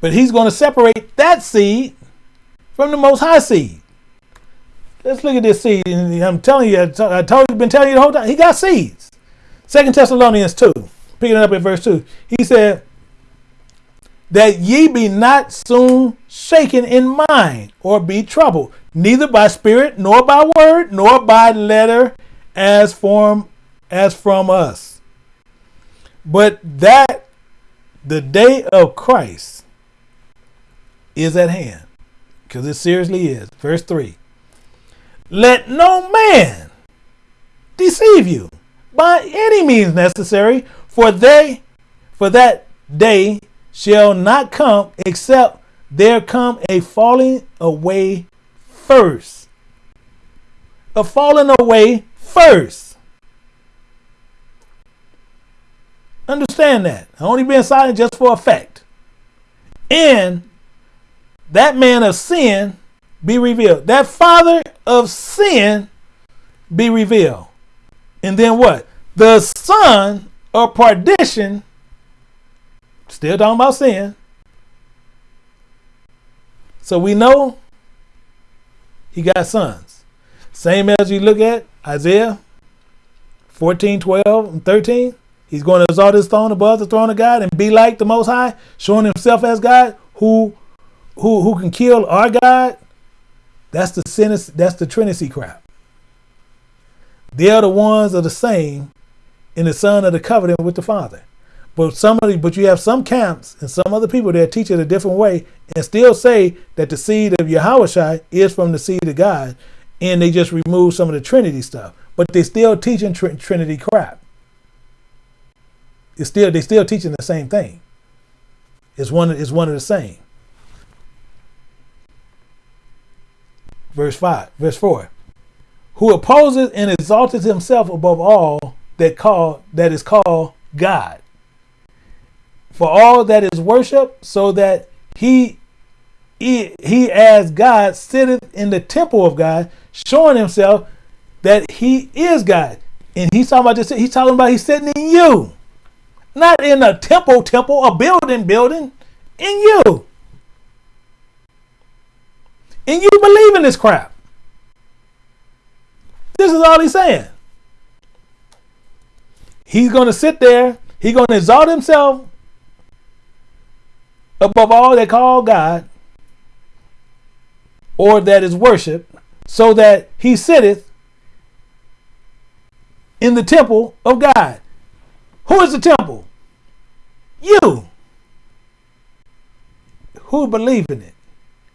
Speaker 1: But he's going to separate that seed from the most high seed. Let's look at this seed. I'm telling you, I told you, been telling you the whole time. He got seeds. Second Thessalonians 2, picking it up at verse 2. He said, That ye be not soon shaken in mind or be troubled, neither by spirit, nor by word, nor by letter as from as from us. But that the day of Christ is at hand. Because it seriously is. Verse 3 let no man deceive you by any means necessary, for they for that day shall not come except there come a falling away first. A falling away first. Understand that. I only being silent just for effect. And that man of sin be revealed. That father of sin be revealed. And then what? The son of perdition, still talking about sin. So we know he got sons. Same as you look at Isaiah 14, 12, and 13. He's going to exalt his throne above the throne of God and be like the Most High, showing himself as God, who, who, who can kill our God. That's the sin. That's the Trinity crap. They are the ones of the same in the Son of the covenant with the Father. But somebody, but you have some camps and some other people that teach it a different way and still say that the seed of Yahushua is from the seed of God, and they just remove some of the Trinity stuff. But they still teaching tr Trinity crap. It's still they still teaching the same thing. It's one it's one of the same. Verse five, verse four, who opposes and exalteth himself above all that call that is called God for all that is worship, so that he, he, he as God sitteth in the temple of God, showing himself that he is God. And he's talking about this, he's talking about he's sitting in you. Not in a temple, temple, a building, building, in you. And you believe in this crap. This is all he's saying. He's going to sit there. He's going to exalt himself above all that call God or that is worship, so that he sitteth in the temple of God. Who is the temple? You. Who believe in it?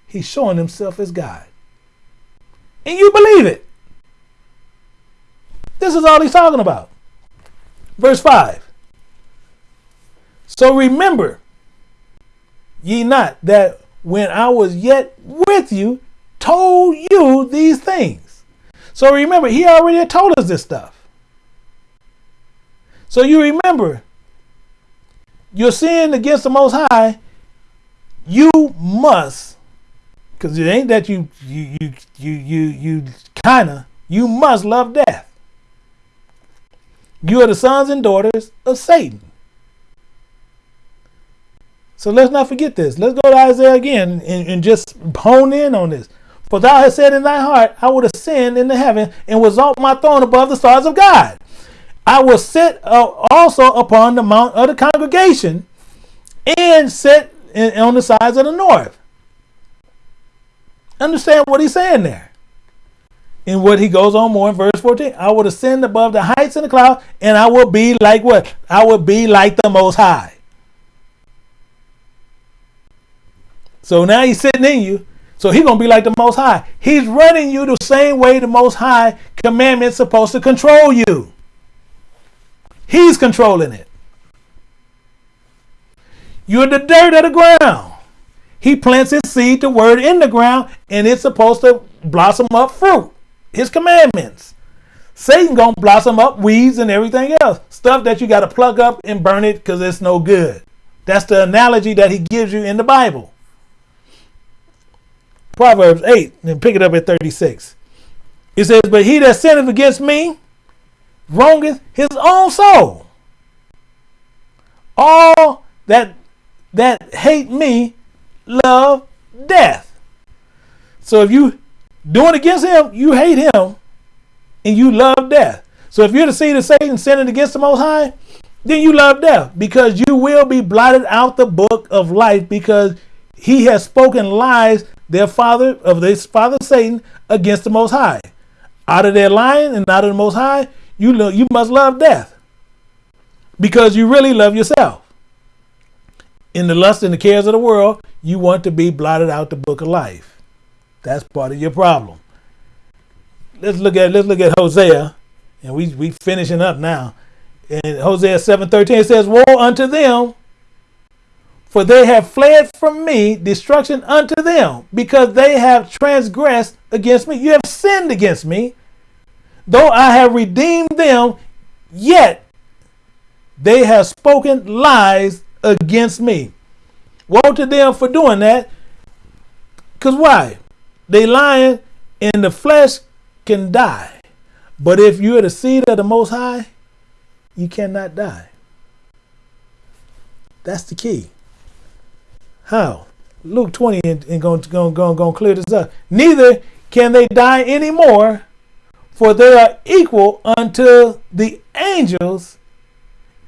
Speaker 1: He's showing himself as God. And you believe it. This is all he's talking about. Verse 5. So remember ye not that when I was yet with you, told you these things. So remember, he already told us this stuff. So you remember, you're sin against the Most High, you must, because it ain't that you you you you you you kinda, you must love death. You are the sons and daughters of Satan. So let's not forget this. Let's go to Isaiah again and, and just hone in on this. For thou hast said in thy heart, I would ascend into heaven and will exalt my throne above the stars of God. I will sit uh, also upon the mount of the congregation and sit on the sides of the north. Understand what he's saying there. And what he goes on more in verse 14. I will ascend above the heights of the cloud, and I will be like what? I will be like the most high. So now he's sitting in you. So he's going to be like the Most High. He's running you the same way the Most High commandment's supposed to control you. He's controlling it. You're the dirt of the ground. He plants his seed, the word in the ground, and it's supposed to blossom up fruit. His commandments. Satan gonna blossom up weeds and everything else. Stuff that you gotta plug up and burn it because it's no good. That's the analogy that he gives you in the Bible. Proverbs 8, and pick it up at 36. It says, But he that sinneth against me wrongeth his own soul. All that that hate me love death. So if you doing against him, you hate him and you love death. So if you're the seed of Satan sinning against the Most High, then you love death because you will be blotted out the book of life because he has spoken lies their father of this father Satan against the Most High. Out of their lying and out of the Most High, you lo- you must love death because you really love yourself. In the lust and the cares of the world, you want to be blotted out the book of life. That's part of your problem. Let's look at let's look at Hosea, and we we finishing up now. And Hosea seven thirteen it says, "Woe unto them for they have fled from me, destruction unto them, because they have transgressed against me. You have sinned against me. Though I have redeemed them, yet they have spoken lies against me. Woe to them for doing that. Because why? They lying and the flesh can die. But if you're the seed of the Most High, you cannot die. That's the key. How? Luke 20 and, going to go, go, go clear this up. Neither can they die anymore, for they are equal unto the angels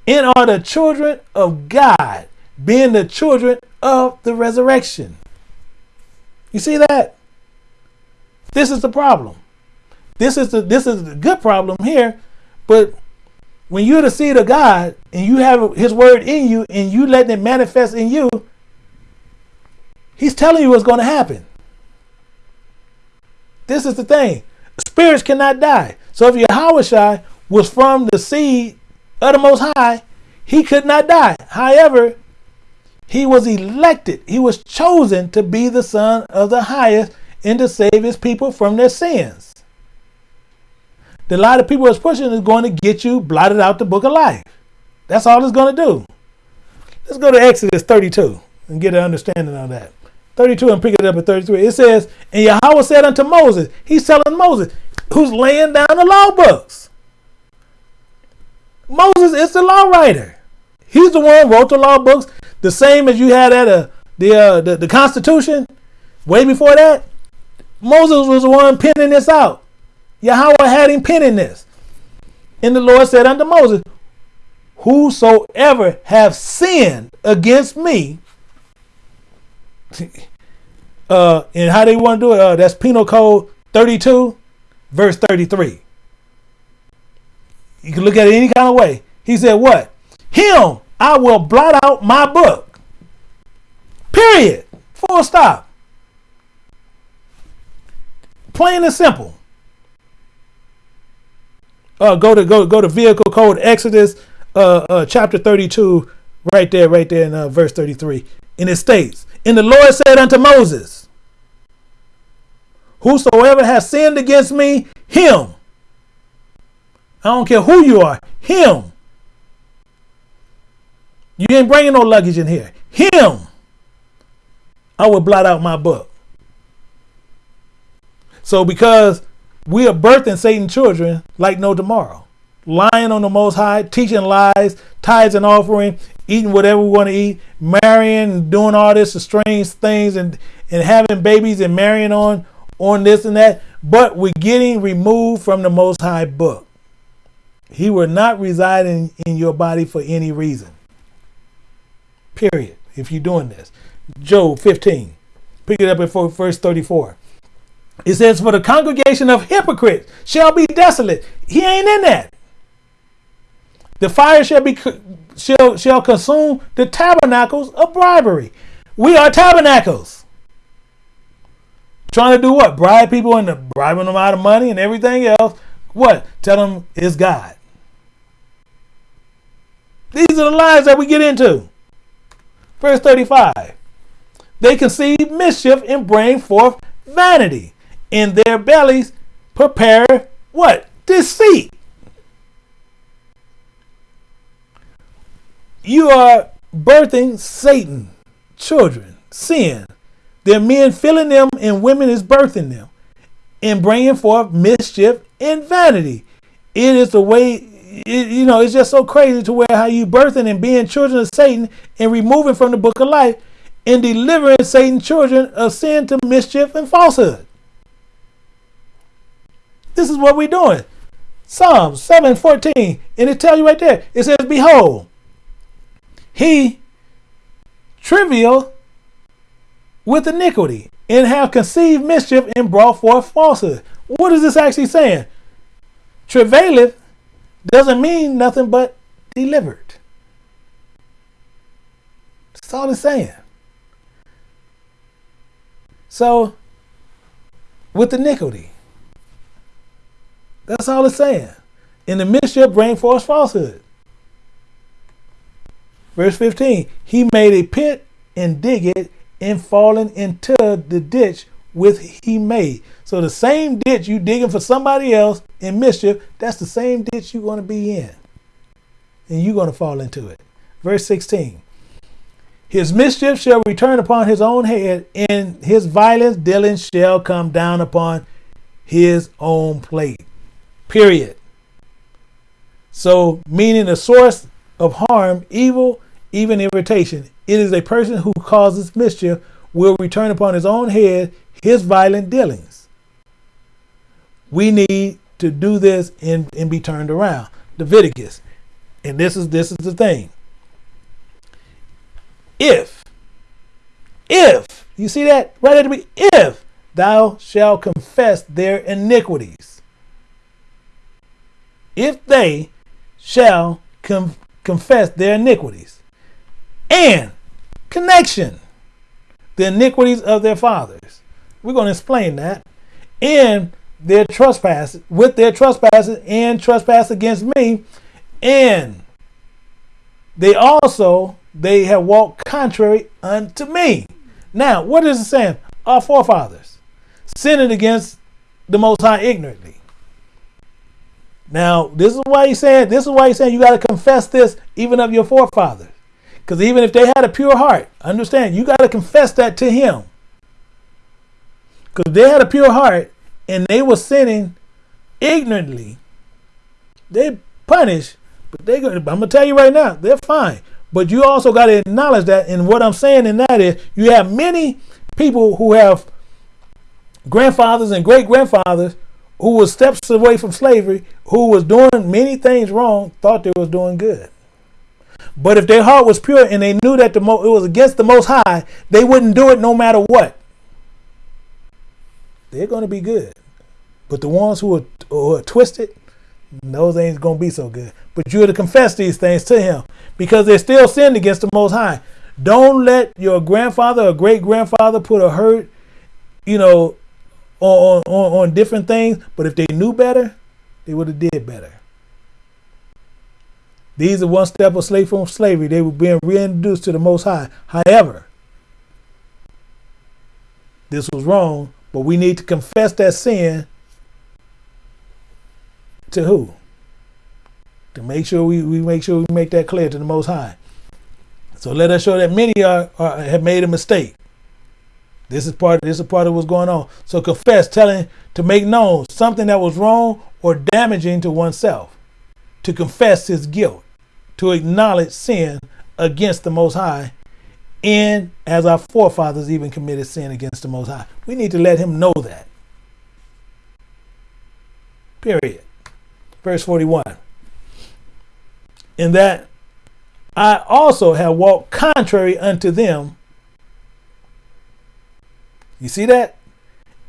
Speaker 1: and are the children of God, being the children of the resurrection. You see that? This is the problem. This is the this is the good problem here, but when you're the seed of God and you have His word in you and you letting it manifest in you, He's telling you what's going to happen. This is the thing. Spirits cannot die. So if Yahushua was from the seed of the Most High, he could not die. However, he was elected. He was chosen to be the son of the highest and to save his people from their sins. The lie that people is pushing is going to get you blotted out the book of life. That's all it's going to do. Let's go to Exodus 32 and get an understanding of that. 32 and pick it up at 33. It says, And Yahweh said unto Moses, He's telling Moses, who's laying down the law books. Moses is the law writer. He's the one who wrote the law books, the same as you had at a, the, uh, the, the Constitution. Way before that, Moses was the one penning this out. Yahweh had him penning this. And the Lord said unto Moses, Whosoever have sinned against me, uh, and how they want to do it, uh, that's Penal Code 32, verse 33. You can look at it any kind of way. He said, What? Him I will blot out my book. Period. Full stop. Plain and simple. Uh, go to go go to vehicle code Exodus uh, uh, chapter 32 right there right there in uh, verse 33 and it states and the Lord said unto Moses, Whosoever has sinned against me, him. I don't care who you are, him. You ain't bringing no luggage in here. Him. I will blot out my book. So because we are birthing Satan children like no tomorrow, lying on the most high, teaching lies, tithes and offering, eating whatever we want to eat, marrying, doing all this strange things, and and having babies and marrying on on this and that. But we're getting removed from the Most High book. He will not reside in, in your body for any reason. Period. If you're doing this, Job 15, pick it up at verse 34. It says, "For the congregation of hypocrites shall be desolate." He ain't in that. The fire shall be shall shall consume the tabernacles of bribery. We are tabernacles. Trying to do what? Bribe people into bribing them out of money and everything else. What? Tell them it's God. These are the lies that we get into. Verse 35. They conceive mischief and bring forth vanity. In their bellies prepare what? Deceit. You are birthing Satan, children, sin. They're men filling them and women is birthing them and bringing forth mischief and vanity. It is the way, it, you know, it's just so crazy to where how you birthing and being children of Satan and removing from the book of life and delivering Satan's children of sin to mischief and falsehood. This is what we're doing. Psalms 7:14, and it tells you right there. It says, Behold, he travaileth with iniquity and have conceived mischief and brought forth falsehood. What is this actually saying? Travaileth doesn't mean nothing but delivered. That's all it's saying. So, with the iniquity, that's all it's saying. In the mischief, bring forth falsehood. Verse 15, he made a pit and dig it and fallen into the ditch with he made. So the same ditch you digging for somebody else in mischief, that's the same ditch you're going to be in. And you're going to fall into it. Verse 16. His mischief shall return upon his own head, and his violence dealing shall come down upon his own plate. Period. So, meaning the source of harm, evil, even irritation. It is a person who causes mischief will return upon his own head his violent dealings. We need to do this and, and be turned around. Leviticus And this is this is the thing. If if you see that right at the beginning, if thou shalt confess their iniquities, if they shall com- confess their iniquities and connection, the iniquities of their fathers. We're going to explain that. And their trespasses, with their trespasses and trespass against me, and they also they have walked contrary unto me. Now, what is it saying? Our forefathers sinned against the Most High ignorantly. Now, this is why he's saying this is why he's saying you got to confess this even of your forefathers. Because even if they had a pure heart, understand you got to confess that to him. Because they had a pure heart and they were sinning ignorantly, they punish, but they I'm gonna tell you right now, they're fine. But you also got to acknowledge that, and what I'm saying in that is you have many people who have grandfathers and great grandfathers who was steps away from slavery, who was doing many things wrong, thought they was doing good. But if their heart was pure and they knew that the mo- it was against the Most High, they wouldn't do it no matter what. They're going to be good. But the ones who are, who are twisted, those ain't going to be so good. But you're to confess these things to Him because they still sinned against the Most High. Don't let your grandfather or great grandfather put a hurt, you know, on, on, on different things. But if they knew better, they would have did better. These are one step of slave from slavery. They were being reintroduced to the Most High. However, this was wrong, but we need to confess that sin to who? To make sure we, we make sure we make that clear to the Most High. So let us show that many are, are have made a mistake. This is part. This is part of what's going on. So confess, telling to make known something that was wrong or damaging to oneself, to confess his guilt, to acknowledge sin against the Most High, and as our forefathers even committed sin against the Most High. We need to let him know that. Period. Verse 41. In that I also have walked contrary unto them. You see that?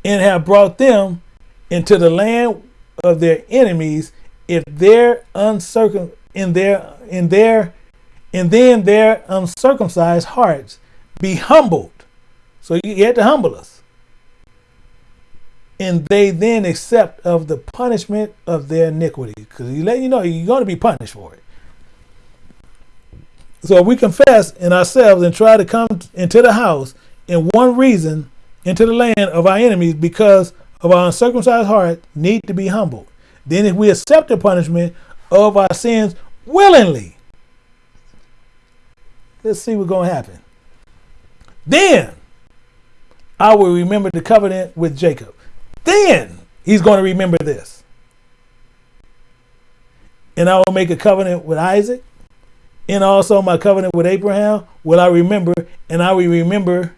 Speaker 1: And have brought them into the land of their enemies if their uncircum in their in their and then their um, uncircumcised hearts be humbled. So you had to humble us. And they then accept of the punishment of their iniquity. Because he let you know you're going to be punished for it. So if we confess in ourselves and try to come into the house in one reason into the land of our enemies because of our uncircumcised heart need to be humbled. Then if we accept the punishment of our sins willingly, let's see what's going to happen. Then I will remember the covenant with Jacob. Then he's going to remember this. And I will make a covenant with Isaac. And also my covenant with Abraham will I remember, and I will remember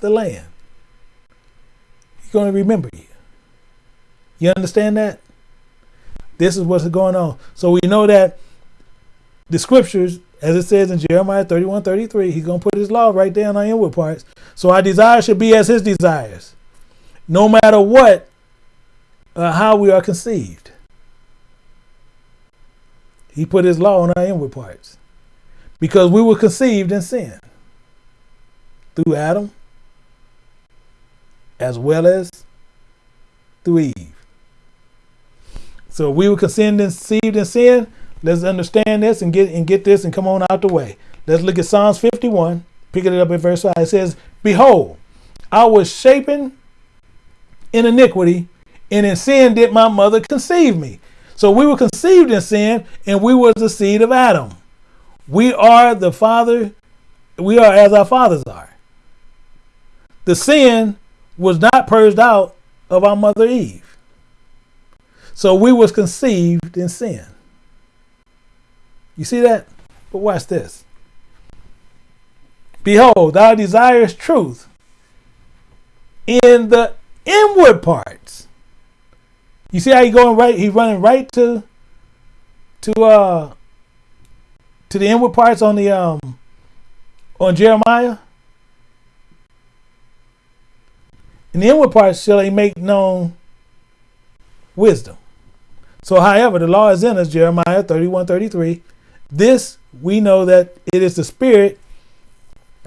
Speaker 1: the land. He's going to remember you. You understand that? This is what's going on. So we know that the scriptures, as it says in Jeremiah 31 33, he's going to put his law right there in our inward parts. So our desires should be as his desires, no matter what, uh, how we are conceived. He put his law on our inward parts because we were conceived in sin through Adam as well as through Eve. So we were conceived in sin. Let's understand this and get and get this and come on out the way. Let's look at Psalms 51, picking it up at verse 5. It says, Behold, I was shapen in iniquity, and in sin did my mother conceive me. So we were conceived in sin, and we were the seed of Adam. We are the father, we are as our fathers are. The sin was not purged out of our mother Eve. So we was conceived in sin. You see that? But watch this. Behold, thou desirest truth in the inward parts. You see how he going right? He's running right to to uh to the inward parts on the um on Jeremiah. In the inward parts shall he make known wisdom. So, however, the law is in us, Jeremiah 31 33. This we know that it is the spirit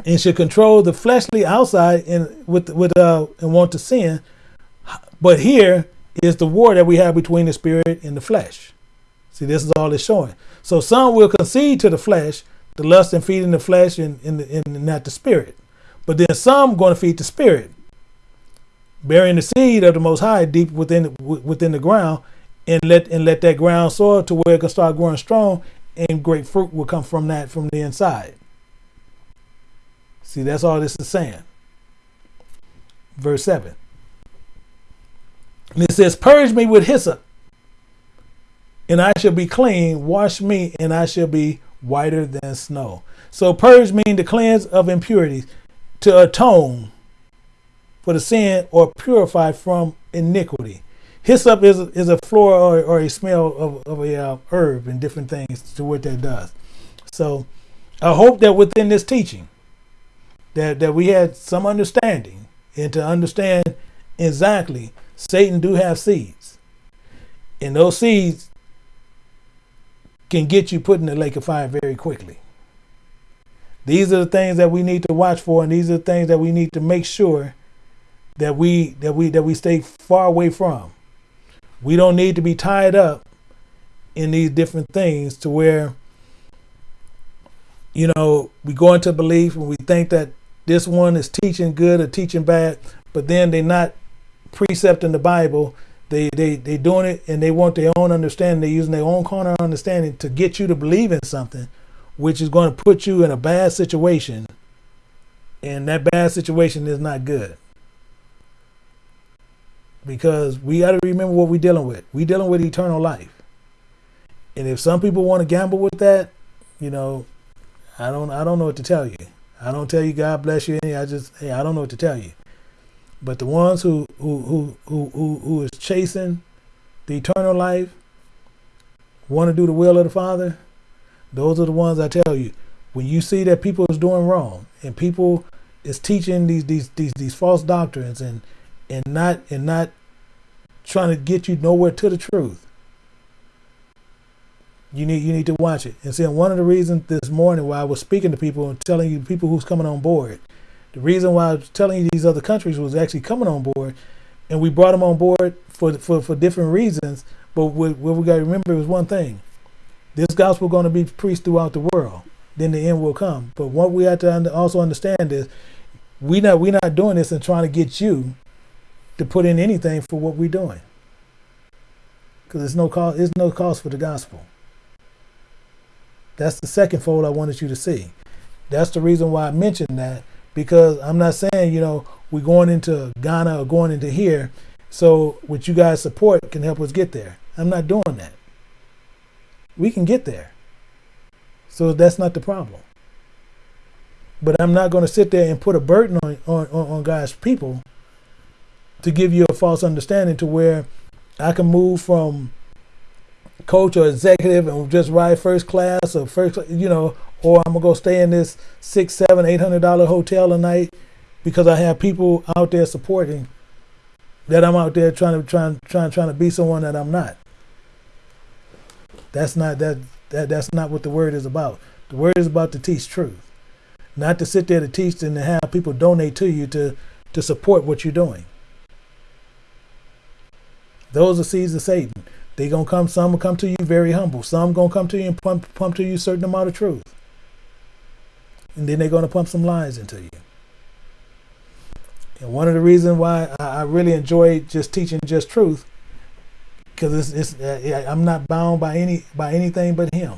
Speaker 1: and should control the fleshly outside and with with uh and want to sin. But here is the war that we have between the spirit and the flesh. See, this is all it's showing. So some will concede to the flesh, the lust and feeding the flesh and, and, and not the spirit. But then some going to feed the spirit, burying the seed of the Most High deep within within the ground, and let and let that ground soil to where it can start growing strong, and great fruit will come from that from the inside. See, that's all this is saying. Verse 7. And it says, Purge me with hyssop, and I shall be clean. Wash me, and I shall be whiter than snow. So, purge means to cleanse of impurities, to atone for the sin, or purify from iniquity. Hyssop is, is a floor or, or a smell of, of a uh, herb and different things to what that does. So, I hope that within this teaching, that, that we had some understanding and to understand exactly Satan do have seeds. And those seeds can get you put in the lake of fire very quickly. These are the things that we need to watch for, and these are the things that we need to make sure that we that we that we stay far away from. We don't need to be tied up in these different things to where you know we go into belief and we think that this one is teaching good or teaching bad, but then they're not precepting the Bible. They they they doing it and they want their own understanding. They're using their own corner understanding to get you to believe in something, which is going to put you in a bad situation. And that bad situation is not good. Because we got to remember what we're dealing with. We're dealing with eternal life. And if some people want to gamble with that, you know, I don't I don't know what to tell you. I don't tell you God bless you. I just hey, I don't know what to tell you. But the ones who who who who who, who is chasing the eternal life, want to do the will of the Father, those are the ones I tell you. When you see that people is doing wrong and people is teaching these these these these false doctrines and and not and not trying to get you nowhere to the truth, you need you need to watch it. And see, one of the reasons this morning why I was speaking to people and telling you people who's coming on board, the reason why I was telling you these other countries was actually coming on board, and we brought them on board for for, for different reasons. But what, what we got to remember is one thing: this gospel going to be preached throughout the world. Then the end will come. But what we have to also understand is we not we not doing this and trying to get you to put in anything for what we're doing because there's no cause there's no cause for the gospel. That's the second fold I wanted you to see. That's the reason why I mentioned that because I'm not saying, you know, we're going into Ghana or going into here. So what you guys support can help us get there. I'm not doing that. We can get there. So that's not the problem. But I'm not going to sit there and put a burden on, on, on God's people to give you a false understanding to where I can move from coach or executive and just ride first class or first, you know, or I'm gonna go stay in this six, seven, eight hundred dollar hotel a night because I have people out there supporting that I'm out there trying to trying trying trying to be someone that I'm not. That's not that that that's not what the word is about. The word is about to teach truth, not to sit there to teach and to have people donate to you to to support what you're doing. Those are seeds of Satan. They gonna come. Some will come to you very humble. Some gonna come to you and pump pump to you a certain amount of truth, and then they're gonna pump some lies into you. And one of the reasons why I, really enjoy just teaching just truth, because it's, it's uh, I'm not bound by any by anything but Him.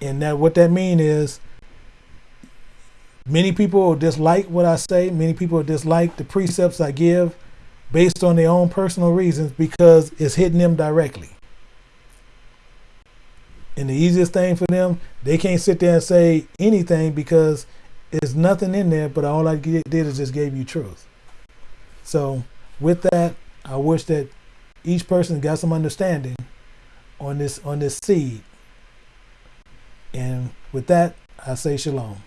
Speaker 1: And that what that mean is, many people dislike what I say. Many people dislike the precepts I give based on their own personal reasons because it's hitting them directly. And the easiest thing for them, they can't sit there and say anything because there's nothing in there, but all I did is just gave you truth. So with that, I wish that each person got some understanding on this on this seed And with that, I say shalom.